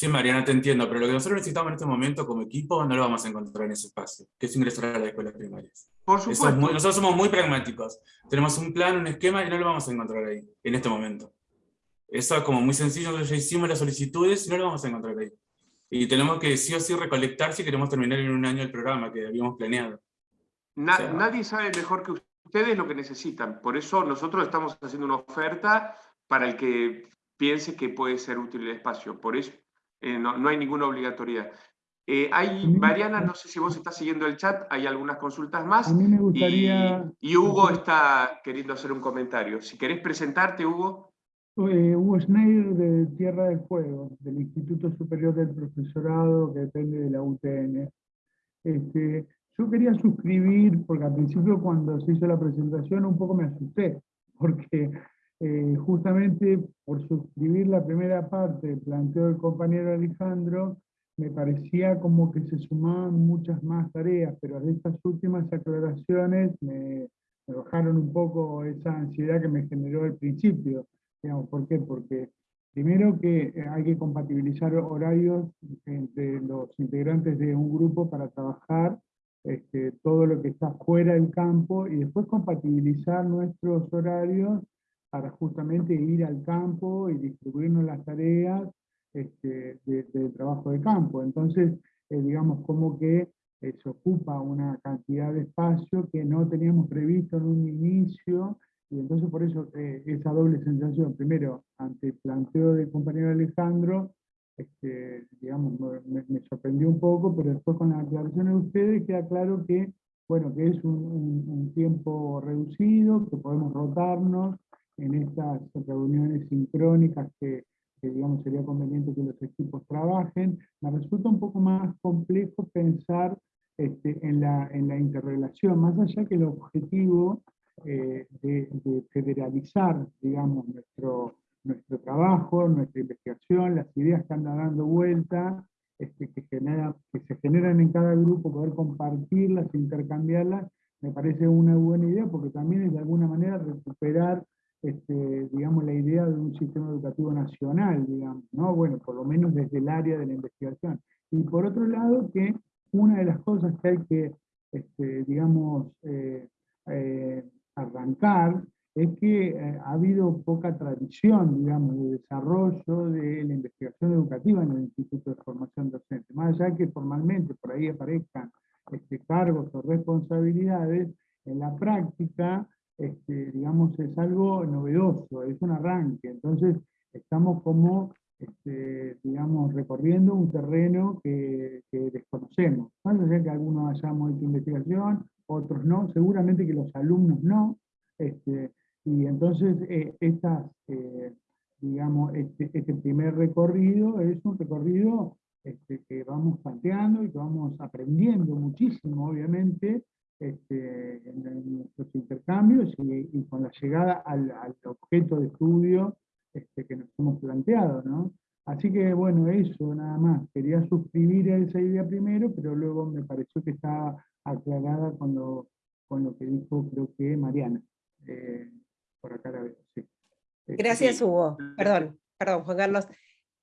Sí, Mariana, te entiendo, pero lo que nosotros necesitamos en este momento como equipo no lo vamos a encontrar en ese espacio, que es ingresar a las escuelas primarias. Por supuesto. nosotros somos muy pragmáticos. Tenemos un plan, un esquema y no lo vamos a encontrar ahí, en este momento. Eso es como muy sencillo, nosotros ya hicimos las solicitudes y no lo vamos a encontrar ahí. Y tenemos que sí o sí recolectar si queremos terminar en un año el programa que habíamos planeado. nadie sabe mejor que ustedes lo que necesitan. Por eso nosotros estamos haciendo una oferta para el que piense que puede ser útil el espacio. Por eso eh, no, hay ninguna obligatoriedad. Eh, hay, Mariana, no sé si vos estás siguiendo el chat, hay algunas consultas más. A mí me gustaría... Y, Hugo está queriendo hacer un comentario. Si querés presentarte, Hugo. Eh, Hugo Schneider de Tierra del Fuego, del Instituto Superior del Profesorado que depende de la UTN. Este, yo quería suscribir, porque al principio cuando se hizo la presentación un poco me asusté, porque eh, justamente por suscribir la primera parte del planteo del compañero Alejandro, me parecía como que se sumaban muchas más tareas, pero estas últimas aclaraciones me, bajaron un poco esa ansiedad que me generó al principio. ¿Por qué? Porque primero que hay que compatibilizar horarios entre los integrantes de un grupo para trabajar este, todo lo que está fuera del campo y después compatibilizar nuestros horarios para justamente ir al campo y distribuirnos las tareas este, del trabajo de campo. Entonces, eh, digamos, como que eh, se ocupa una cantidad de espacio que no teníamos previsto en un inicio, y entonces por eso eh, esa doble sensación, primero, ante el planteo del compañero Alejandro, este, digamos, me, sorprendió un poco, pero después con las aclaraciones de ustedes queda claro que, bueno, que es un tiempo reducido, que podemos rotarnos, en estas reuniones sincrónicas que, digamos sería conveniente que los equipos trabajen, me resulta un poco más complejo pensar este, en, la, en la interrelación, más allá que el objetivo eh, de, federalizar, digamos, nuestro, nuestro trabajo, nuestra investigación, las ideas que andan dando vuelta, este, que, que se generan en cada grupo, poder compartirlas, intercambiarlas, me parece una buena idea, porque también es de alguna manera recuperar este, digamos, la idea de un sistema educativo nacional, digamos, ¿no? Bueno, por lo menos desde el área de la investigación. Y por otro lado, que una de las cosas que hay que, este, digamos, eh, eh, arrancar es que eh, ha habido poca tradición, digamos, de desarrollo de la investigación educativa en el Instituto de Formación Docente. Más allá que formalmente por ahí aparezcan este, cargos o responsabilidades, en la práctica este, digamos, es algo novedoso, es un arranque. Entonces, estamos como, este, digamos, recorriendo un terreno que, desconocemos. Más allá que algunos hayamos hecho investigación, otros no, seguramente que los alumnos no. Este, y entonces, eh, estas, eh, digamos, este, este, primer recorrido es un recorrido este, que vamos planteando y que vamos aprendiendo muchísimo, obviamente, este, en, nuestros intercambios y, con la llegada al, objeto de estudio este, que nos hemos planteado. ¿no? Así que bueno, eso nada más. Quería suscribir a esa idea primero, pero luego me pareció que estaba aclarada con lo, con lo que dijo creo que Mariana. Eh, por acá la veo, sí. Este, Gracias Hugo. Perdón, perdón Juan Carlos.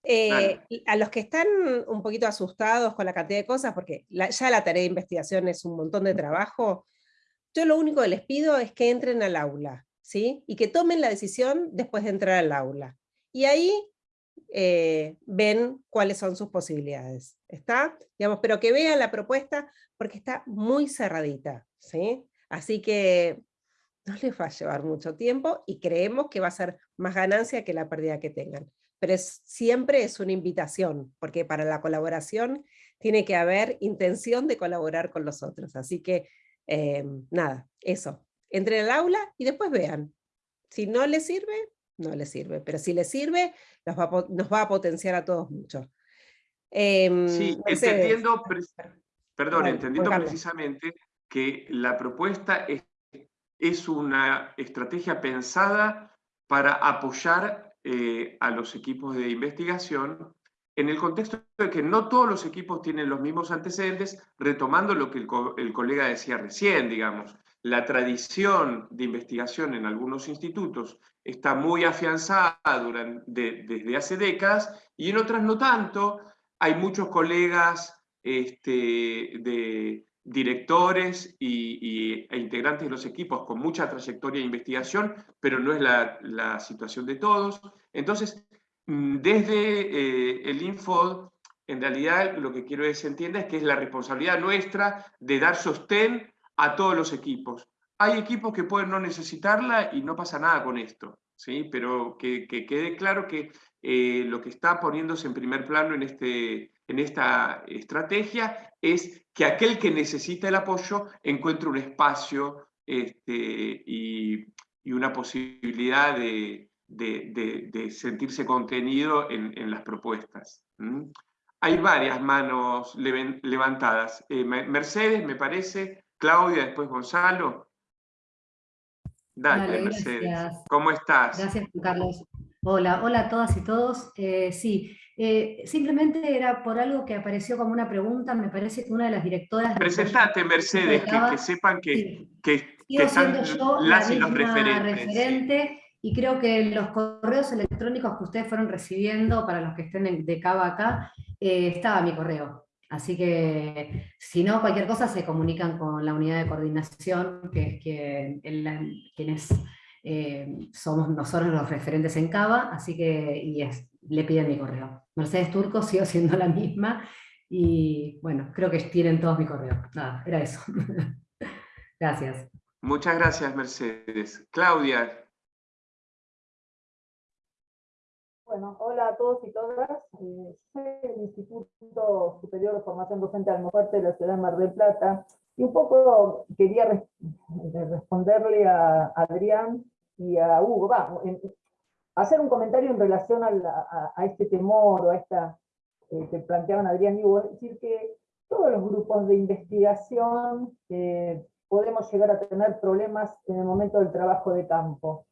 Eh, a los que están un poquito asustados con la cantidad de cosas, porque ya la tarea de investigación es un montón de trabajo, yo lo único que les pido es que entren al aula, ¿sí? y que tomen la decisión después de entrar al aula. Y ahí eh, ven cuáles son sus posibilidades. ¿Está? Digamos, pero que vean la propuesta porque está muy cerradita. ¿sí? Así que no les va a llevar mucho tiempo y creemos que va a ser más ganancia que la pérdida que tengan. Pero siempre es una invitación, porque para la colaboración tiene que haber intención de colaborar con los otros. Así que, eh, nada, eso. Entren al aula y después vean. Si no les sirve, no les sirve. Pero si les sirve, nos va, a potenciar a todos mucho. Em, sí, entendiendo, perdón, entendiendo precisamente que la propuesta es, es, una estrategia pensada para apoyar eh, a los equipos de investigación en el contexto de que no todos los equipos tienen los mismos antecedentes, retomando lo que el, colega decía recién, digamos, la tradición de investigación en algunos institutos está muy afianzada desde hace décadas y en otras no tanto. Hay muchos colegas este, de directores y, e integrantes de los equipos con mucha trayectoria de investigación, pero no es la, situación de todos. Entonces, Mm, desde eh, el Infod, en realidad lo que quiero se entienda es que es la responsabilidad nuestra de dar sostén a todos los equipos. Hay equipos que pueden no necesitarla y no pasa nada con esto, ¿sí? pero que, quede claro que eh, lo que está poniéndose en primer plano en, este, en esta estrategia es que aquel que necesita el apoyo encuentre un espacio este, y, una posibilidad de, de, sentirse contenido en, las propuestas. Hay varias manos levantadas. Eh, Mercedes, me parece, Claudia, después Gonzalo. Dale, Mercedes. ¿Cómo estás? Gracias, Carlos. Hola, hola a todas y todos. Eh, sí, eh, simplemente era por algo que apareció como una pregunta, me parece que una de las directoras... Presentate, Mercedes, que, sepan que, que, que están yo las la referente y creo que los correos electrónicos que ustedes fueron recibiendo, para los que estén de cabo acá, eh, estaba mi correo. Así que, si no, cualquier cosa se comunican con la unidad de coordinación, que es que, quienes eh, somos nosotros los referentes en Cava, así que y le piden mi correo. Mercedes Turco, sigo siendo la misma, y bueno, creo que tienen todos mi correo. Nada, era eso. gracias. Muchas gracias, Mercedes. Claudia, Bueno, hola a todos y todas. Eh, soy del Instituto Superior de Formación Docente Almofuerte de la ciudad de Mar del Plata. Y un poco quería responderle a Adrián y a Hugo. Va, hacer un comentario en relación a, este temor o a esta eh, que planteaban Adrián y Hugo. Es decir, que todos los grupos de investigación eh, podemos llegar a tener problemas en el momento del trabajo de campo.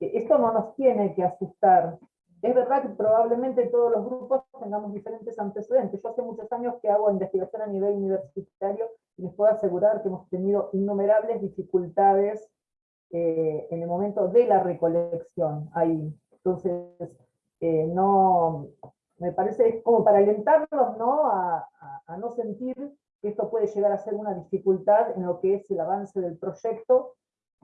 Esto no nos tiene que asustar, es verdad que probablemente todos los grupos tengamos diferentes antecedentes. Yo hace muchos años que hago investigación a nivel universitario y les puedo asegurar que hemos tenido innumerables dificultades eh, en el momento de la recolección ahí. Entonces, eh, no, me parece como para alentarlos ¿no? A, a, no sentir que esto puede llegar a ser una dificultad en lo que es el avance del proyecto,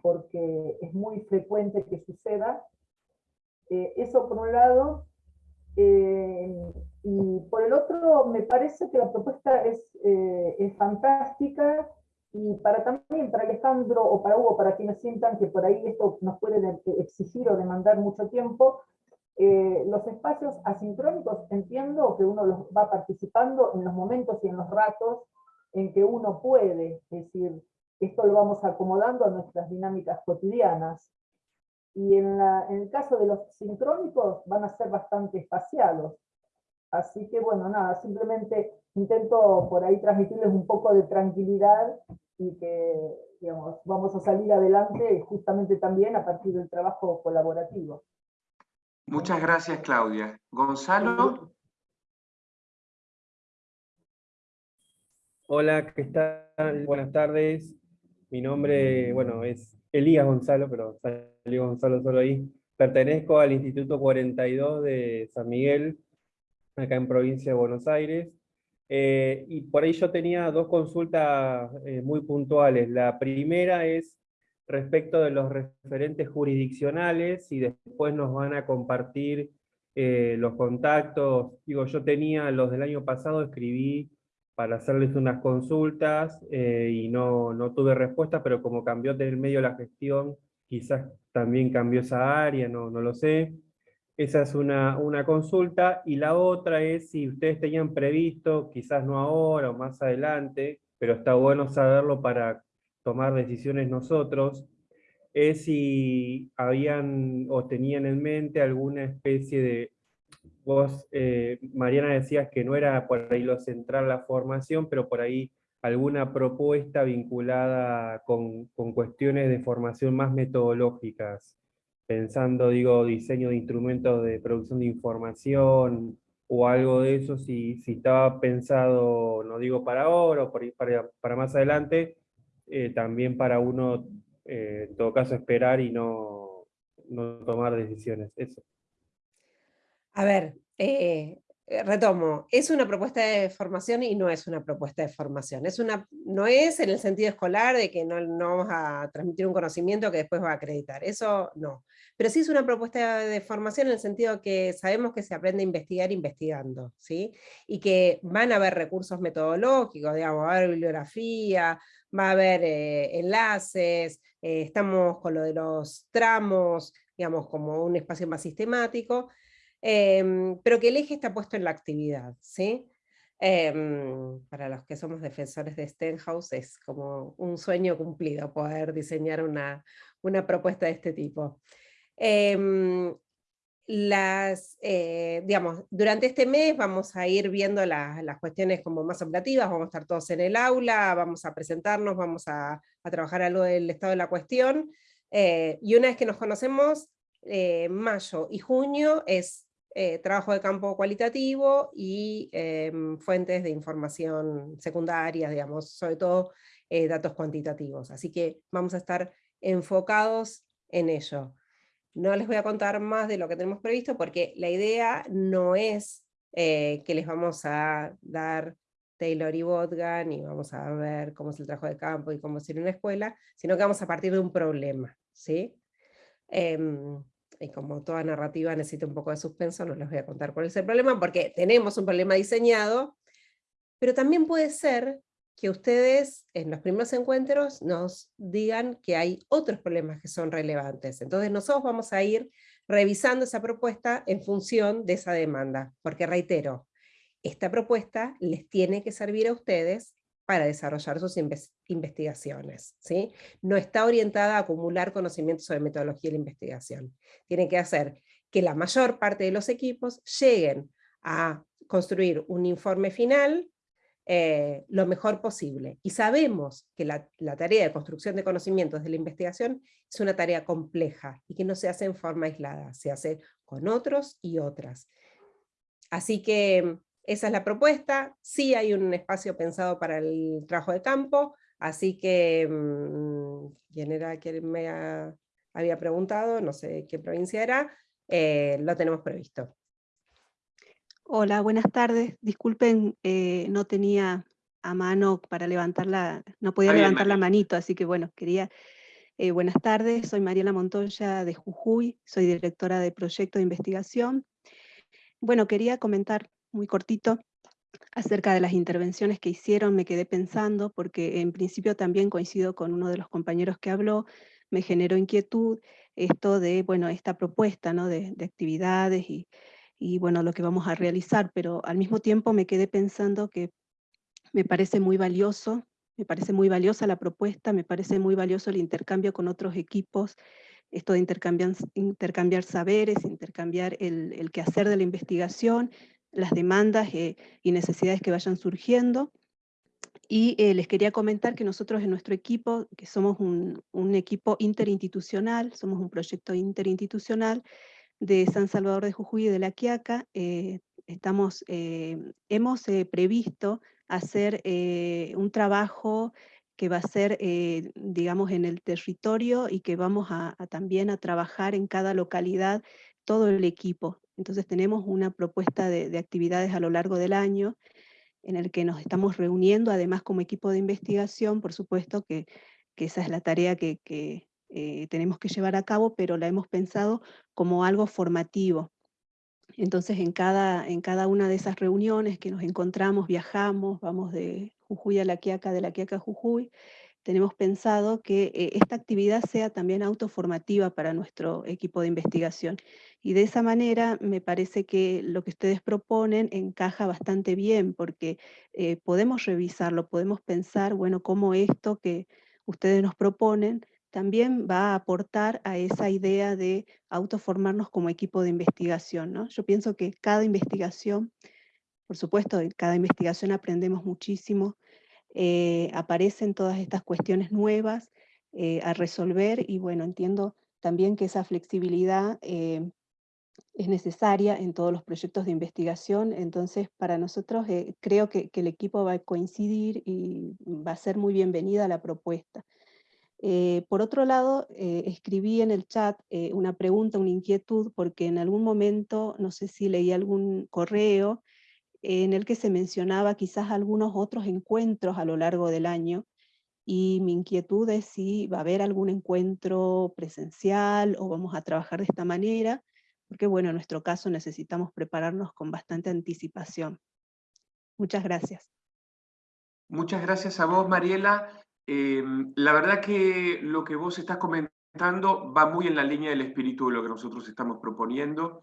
porque es muy frecuente que suceda, eh, eso por un lado. Eh, y por el otro, me parece que la propuesta es, eh, es fantástica y para también, para Alejandro o para Hugo, para quienes sientan que por ahí esto nos puede exigir o demandar mucho tiempo, los espacios asincrónicos entiendo que uno los va participando en los momentos y en los ratos en que uno puede, es decir, esto lo vamos acomodando a nuestras dinámicas cotidianas. Y en, el caso de los sincrónicos van a ser bastante espaciados. Así que bueno, nada, simplemente intento por ahí transmitirles un poco de tranquilidad y que digamos, vamos a salir adelante justamente también a partir del trabajo colaborativo. Muchas gracias, Claudia. Gonzalo. Hola, ¿qué tal? Buenas tardes. Mi nombre, bueno, es Elías Gonzalo, pero salió Gonzalo solo ahí. Pertenezco al Instituto 42 de San Miguel, acá en provincia de Buenos Aires. Eh, y por ahí yo tenía dos consultas eh, muy puntuales. La primera es respecto de los referentes jurisdiccionales y después nos van a compartir eh, los contactos. Digo, yo tenía los del año pasado, escribí para hacerles unas consultas y no, no tuve respuesta, pero como cambió del medio la gestión, quizás también cambió esa área, no, no lo sé. Esa es una, una consulta, y la otra es si ustedes tenían previsto, quizás no ahora o más adelante, pero está bueno saberlo para tomar decisiones nosotros, es si habían o tenían en mente alguna especie de Vos, eh, Mariana, decías que no era por ahí lo central la formación, pero por ahí alguna propuesta vinculada con, cuestiones de formación más metodológicas, pensando, digo, diseño de instrumentos de producción de información, o algo de eso, si, si estaba pensado, no digo para ahora o para, para más adelante, eh, también para uno, eh, en todo caso, esperar y no, no tomar decisiones. Eso. A ver, eh, retomo, es una propuesta de formación y no es una propuesta de formación. Es una, no es en el sentido escolar de que no, vamos a transmitir un conocimiento que después va a acreditar, eso no. Pero sí es una propuesta de formación en el sentido que sabemos que se aprende a investigar investigando, ¿sí? Y que van a haber recursos metodológicos, digamos, va a haber bibliografía, va a haber eh, enlaces, estamos con lo de los tramos, digamos, como un espacio más sistemático, Em, pero que el eje está puesto en la actividad, ¿sí? Em, para los que somos defensores de Stenhouse es como un sueño cumplido poder diseñar una, una propuesta de este tipo. Em, las, eh, digamos, durante este mes vamos a ir viendo las cuestiones como más operativas, vamos a estar todos en el aula, vamos a presentarnos, vamos a, a trabajar algo del estado de la cuestión, eh, y una vez que nos conocemos, eh, mayo y junio es eh, trabajo de campo cualitativo y em, fuentes de información secundarias, digamos, sobre todo eh, datos cuantitativos. Así que vamos a estar enfocados en ello. No les voy a contar más de lo que tenemos previsto porque la idea no es eh, que les vamos a dar Taylor y Botgan y vamos a ver cómo es el trabajo de campo y cómo es ir en una escuela, sino que vamos a partir de un problema. ¿sí? Y como toda narrativa necesita un poco de suspenso, no les voy a contar cuál es el problema, porque tenemos un problema diseñado, pero también puede ser que ustedes en los primeros encuentros nos digan que hay otros problemas que son relevantes. Entonces nosotros vamos a ir revisando esa propuesta en función de esa demanda, porque reitero, esta propuesta les tiene que servir a ustedes para desarrollar sus investigaciones. ¿sí? No está orientada a acumular conocimientos sobre metodología de la investigación. Tiene que hacer que la mayor parte de los equipos lleguen a construir un informe final eh, lo mejor posible. Y sabemos que la, la, tarea de construcción de conocimientos de la investigación es una tarea compleja y que no se hace en forma aislada, se hace con otros y otras. Así que esa es la propuesta, sí hay un espacio pensado para el trabajo de campo, así que, mm, ¿quién era quien me había preguntado? No sé qué provincia era, eh, lo tenemos previsto. Hola, buenas tardes. Disculpen, eh, no tenía a mano para levantar la, no podía levantar la manito, así que bueno, quería, eh, buenas tardes, soy Mariela Montoya de Jujuy, soy directora de proyecto de investigación. Bueno, quería comentar muy cortito acerca de las intervenciones que hicieron, me quedé pensando, porque en principio también coincido con uno de los compañeros que habló, me generó inquietud esto de, bueno, esta propuesta ¿no? de, actividades y, y, bueno, lo que vamos a realizar, pero al mismo tiempo me quedé pensando que me parece muy valioso, me parece muy valiosa la propuesta, me parece muy valioso el intercambio con otros equipos, esto de intercambiar, intercambiar saberes, intercambiar el, el quehacer de la investigación, las demandas eh, y necesidades que vayan surgiendo. Y eh, les quería comentar que nosotros en nuestro equipo, que somos un, equipo interinstitucional, somos un proyecto interinstitucional de San Salvador de Jujuy y de La Quiaca, eh, estamos, hemos previsto hacer un trabajo que va a ser, digamos, en el territorio y que vamos a, también a trabajar en cada localidad todo el equipo. Entonces tenemos una propuesta de, actividades a lo largo del año en el que nos estamos reuniendo, además como equipo de investigación, por supuesto que, esa es la tarea que, eh, tenemos que llevar a cabo, pero la hemos pensado como algo formativo. Entonces en cada, en cada una de esas reuniones que nos encontramos, viajamos, vamos de Jujuy a La Quiaca, de La Quiaca a Jujuy, tenemos pensado que eh, esta actividad sea también autoformativa para nuestro equipo de investigación. Y de esa manera me parece que lo que ustedes proponen encaja bastante bien, porque eh, podemos revisarlo, podemos pensar, bueno, cómo esto que ustedes nos proponen también va a aportar a esa idea de autoformarnos como equipo de investigación. ¿no? Yo pienso que cada investigación, por supuesto, en cada investigación aprendemos muchísimo, eh, aparecen todas estas cuestiones nuevas eh, a resolver y bueno, entiendo también que esa flexibilidad eh, es necesaria en todos los proyectos de investigación, entonces para nosotros creo que, el equipo va a coincidir y va a ser muy bienvenida la propuesta. por otro lado, escribí en el chat una pregunta, una inquietud, porque en algún momento, no sé si leí algún correo, en el que se mencionaba quizás algunos otros encuentros a lo largo del año, y mi inquietud es si va a haber algún encuentro presencial o vamos a trabajar de esta manera, porque bueno, en nuestro caso necesitamos prepararnos con bastante anticipación. Muchas gracias. Muchas gracias a vos, Mariela. Em, la verdad que lo que vos estás comentando va muy en la línea del espíritu de lo que nosotros estamos proponiendo.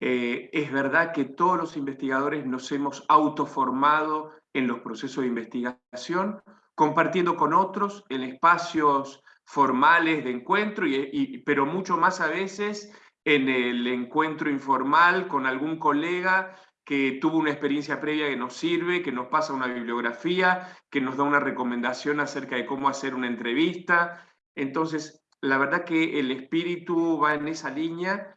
Eh, es verdad que todos los investigadores nos hemos autoformado en los procesos de investigación, compartiendo con otros en espacios formales de encuentro, y, pero mucho más a veces en el encuentro informal con algún colega que tuvo una experiencia previa que nos sirve, que nos pasa una bibliografía, que nos da una recomendación acerca de cómo hacer una entrevista. Entonces, la verdad que el espíritu va en esa línea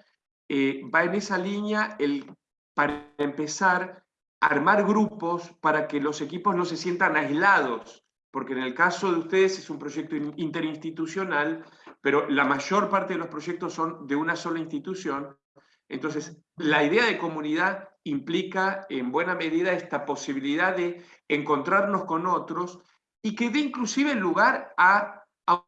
eh, va en esa línea el, para empezar, armar grupos para que los equipos no se sientan aislados, porque en el caso de ustedes es un proyecto interinstitucional, pero la mayor parte de los proyectos son de una sola institución. Entonces, la idea de comunidad implica en buena medida esta posibilidad de encontrarnos con otros y que dé inclusive lugar a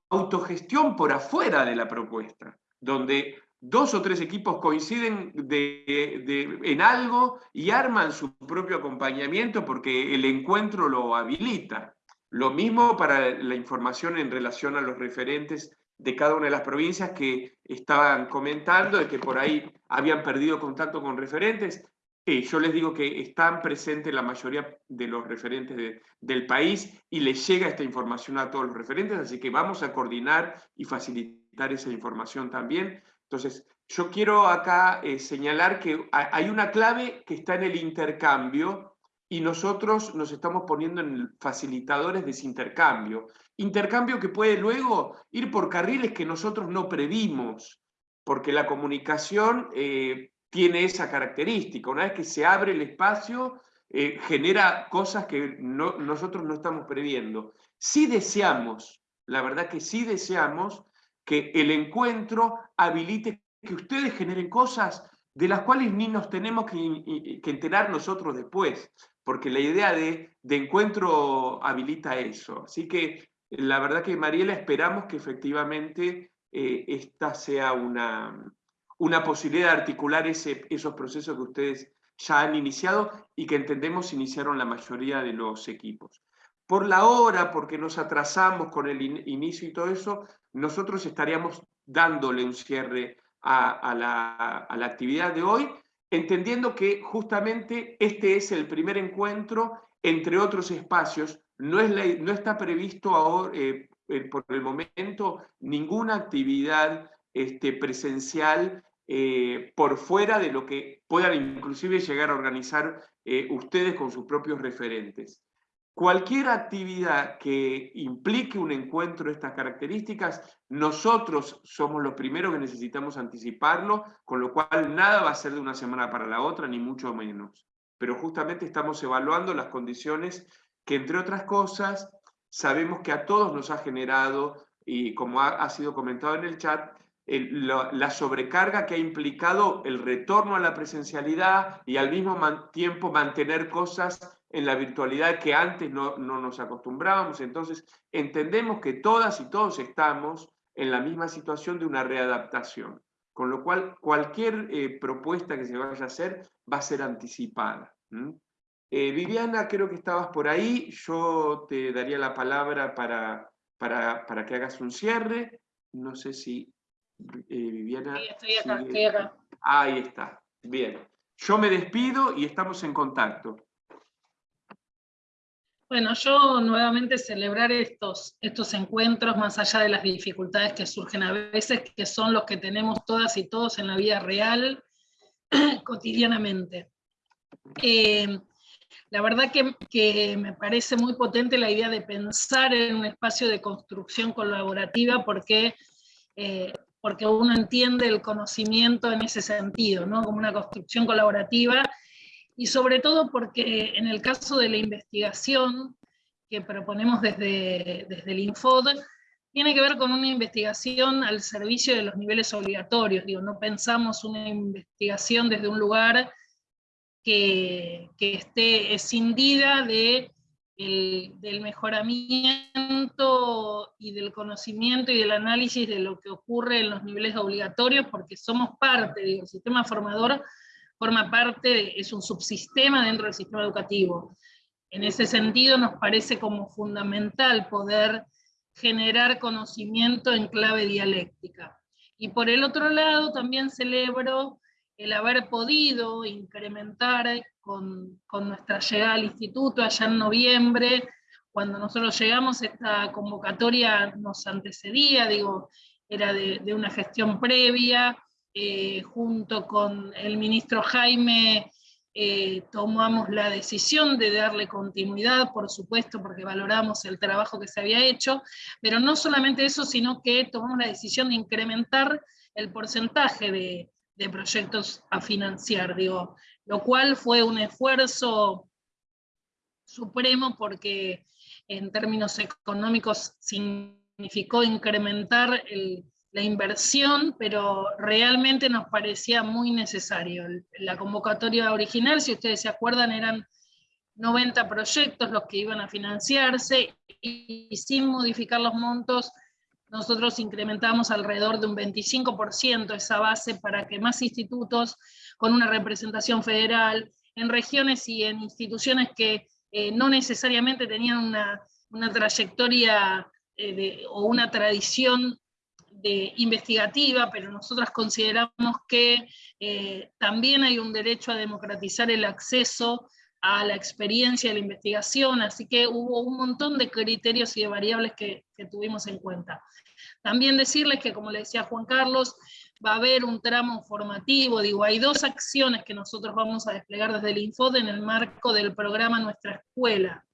autogestión por afuera de la propuesta, donde dos o tres equipos coinciden en algo y arman su propio acompañamiento porque el encuentro lo habilita. Lo mismo para la información en relación a los referentes de cada una de las provincias que estaban comentando, de que por ahí habían perdido contacto con referentes. Eh, yo les digo que están presentes la mayoría de los referentes del país y les llega esta información a todos los referentes, así que vamos a coordinar y facilitar esa información también. Entonces, yo quiero acá eh, señalar que hay una clave que está en el intercambio y nosotros nos estamos poniendo en facilitadores de ese intercambio. Intercambio que puede luego ir por carriles que nosotros no previmos, porque la comunicación eh, tiene esa característica. Una vez que se abre el espacio, eh, genera cosas que nosotros no estamos previendo. Sí deseamos, la verdad que sí deseamos que el encuentro habilite que ustedes generen cosas de las cuales ni nos tenemos que, enterar nosotros después, porque la idea de, encuentro habilita eso. Así que la verdad que Mariela, esperamos que efectivamente eh, esta sea una, una posibilidad de articular ese, esos procesos que ustedes ya han iniciado y que entendemos iniciaron la mayoría de los equipos. Por la hora, porque nos atrasamos con el inicio y todo eso, nosotros estaríamos dándole un cierre a, la, actividad de hoy, entendiendo que justamente este es el primer encuentro entre otros espacios. No, es no está previsto ahora, eh, eh, por el momento ninguna actividad este, presencial eh, por fuera de lo que puedan inclusive llegar a organizar ustedes con sus propios referentes. Cualquier actividad que implique un encuentro de estas características, nosotros somos los primeros que necesitamos anticiparlo, con lo cual nada va a ser de una semana para la otra, ni mucho menos. Pero justamente estamos evaluando las condiciones que, entre otras cosas, sabemos que a todos nos ha generado, y como ha, sido comentado en el chat, la sobrecarga que ha implicado el retorno a la presencialidad y al mismo tiempo mantener cosas en la virtualidad que antes no, nos acostumbrábamos. Entonces, entendemos que todas y todos estamos en la misma situación de una readaptación. con lo cual cualquier eh, propuesta que se vaya a hacer va a ser anticipada. Eh, Viviana, creo que estabas por ahí, yo te daría la palabra para, para, que hagas un cierre. No sé si Viviana... Sí, estoy acá, estoy acá. Ahí está, bien. Yo me despido y estamos en contacto. Bueno, yo nuevamente celebrar estos, estos encuentros, más allá de las dificultades que surgen a veces, que son los que tenemos todas y todos en la vida real, cotidianamente. Eh, la verdad que, me parece muy potente la idea de pensar en un espacio de construcción colaborativa porque, eh, porque uno entiende el conocimiento en ese sentido, ¿no? como una construcción colaborativa y sobre todo porque en el caso de la investigación que proponemos desde, desde el Infod, tiene que ver con una investigación al servicio de los niveles obligatorios, digo, no pensamos una investigación desde un lugar que, que esté escindida de del mejoramiento y del conocimiento y del análisis de lo que ocurre en los niveles obligatorios, porque somos parte, digo, el sistema formador forma parte, es un subsistema dentro del sistema educativo. En ese sentido nos parece como fundamental poder generar conocimiento en clave dialéctica. Y por el otro lado también celebro el haber podido incrementar con, con, nuestra llegada al instituto allá en noviembre, cuando nosotros llegamos esta convocatoria nos antecedía, digo, era de, de una gestión previa, eh, junto con el ministro Jaime, eh, tomamos la decisión de darle continuidad, por supuesto, porque valoramos el trabajo que se había hecho, pero no solamente eso, sino que tomamos la decisión de incrementar el porcentaje de, de proyectos a financiar, digo, lo cual fue un esfuerzo supremo porque en términos económicos significó incrementar el, la inversión, pero realmente nos parecía muy necesario. La convocatoria original, si ustedes se acuerdan, eran 90 proyectos los que iban a financiarse y, sin modificar los montos, nosotros incrementamos alrededor de un 25% esa base para que más institutos con una representación federal en regiones y en instituciones que eh, no necesariamente tenían una, trayectoria eh, o una tradición investigativa, pero nosotras consideramos que eh, también hay un derecho a democratizar el acceso a la experiencia de la investigación, así que hubo un montón de criterios y de variables que, tuvimos en cuenta. También decirles que, como le decía Juan Carlos, va a haber un tramo formativo, digo, hay dos acciones que nosotros vamos a desplegar desde el Infod en el marco del programa Nuestra Escuela.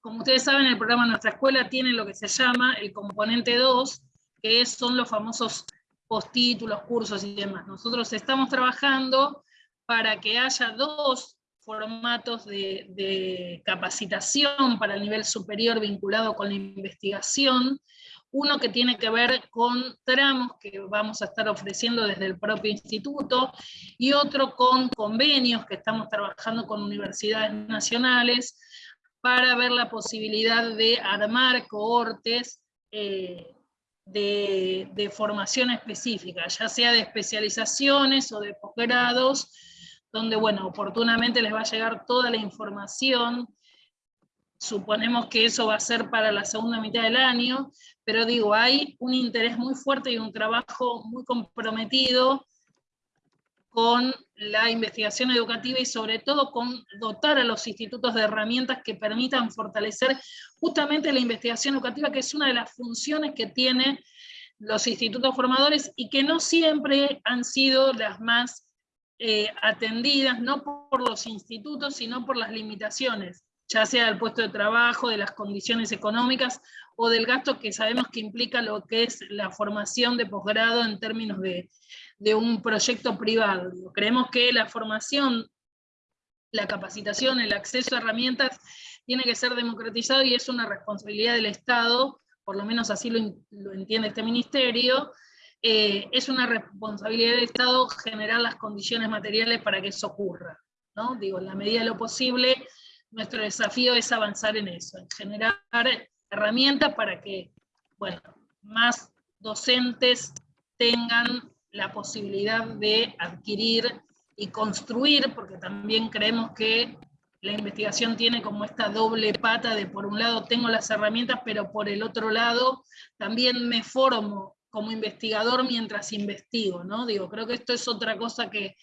Como ustedes saben, el programa Nuestra Escuela tiene lo que se llama el componente 2, que son los famosos postítulos, cursos y demás. Nosotros estamos trabajando para que haya dos formatos de, capacitación para el nivel superior vinculado con la investigación, uno que tiene que ver con tramos que vamos a estar ofreciendo desde el propio instituto, y otro con convenios que estamos trabajando con universidades nacionales para ver la posibilidad de armar cohortes eh, de, formación específica, ya sea de especializaciones o de posgrados, donde, bueno, oportunamente les va a llegar toda la información, suponemos que eso va a ser para la segunda mitad del año, pero digo, hay un interés muy fuerte y un trabajo muy comprometido con la investigación educativa y sobre todo con dotar a los institutos de herramientas que permitan fortalecer justamente la investigación educativa, que es una de las funciones que tienen los institutos formadores y que no siempre han sido las más eh, atendidas, no por los institutos, sino por las limitaciones, ya sea del puesto de trabajo, de las condiciones económicas o del gasto que sabemos que implica lo que es la formación de posgrado en términos de, de un proyecto privado. Creemos que la formación, la capacitación, el acceso a herramientas tiene que ser democratizado y es una responsabilidad del Estado, por lo menos así lo, entiende este ministerio, eh, es una responsabilidad del Estado generar las condiciones materiales para que eso ocurra. ¿no? Digo, en la medida de lo posible, nuestro desafío es avanzar en eso, en generar herramientas para que, bueno, más docentes tengan la posibilidad de adquirir y construir, porque también creemos que la investigación tiene como esta doble pata de por un lado tengo las herramientas, pero por el otro lado también me formo como investigador mientras investigo, ¿no? Digo, creo que esto es otra cosa que,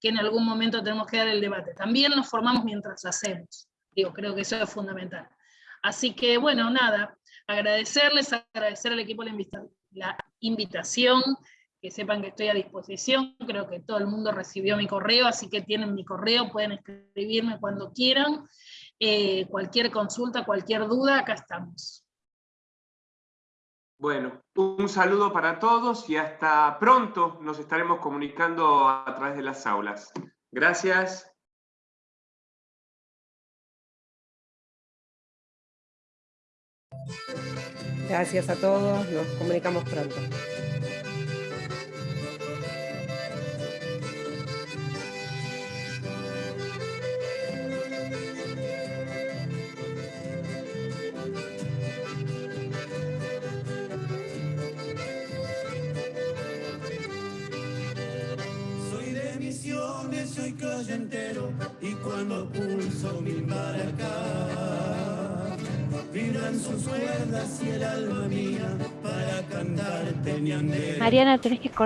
que en algún momento tenemos que dar el debate. También nos formamos mientras hacemos, digo, creo que eso es fundamental. Así que, bueno, nada, agradecerles, agradecer al equipo la, invitación, que sepan que estoy a disposición, creo que todo el mundo recibió mi correo, así que tienen mi correo, pueden escribirme cuando quieran, eh, cualquier consulta, cualquier duda, acá estamos. Bueno, un saludo para todos y hasta pronto nos estaremos comunicando a través de las aulas. Gracias. Gracias a todos, nos comunicamos pronto. soy calle entero y cuando pulso mil maracas vibran sus cuerdas y el alma mía para cantarte ñandero. Mariana, tenés que cortar.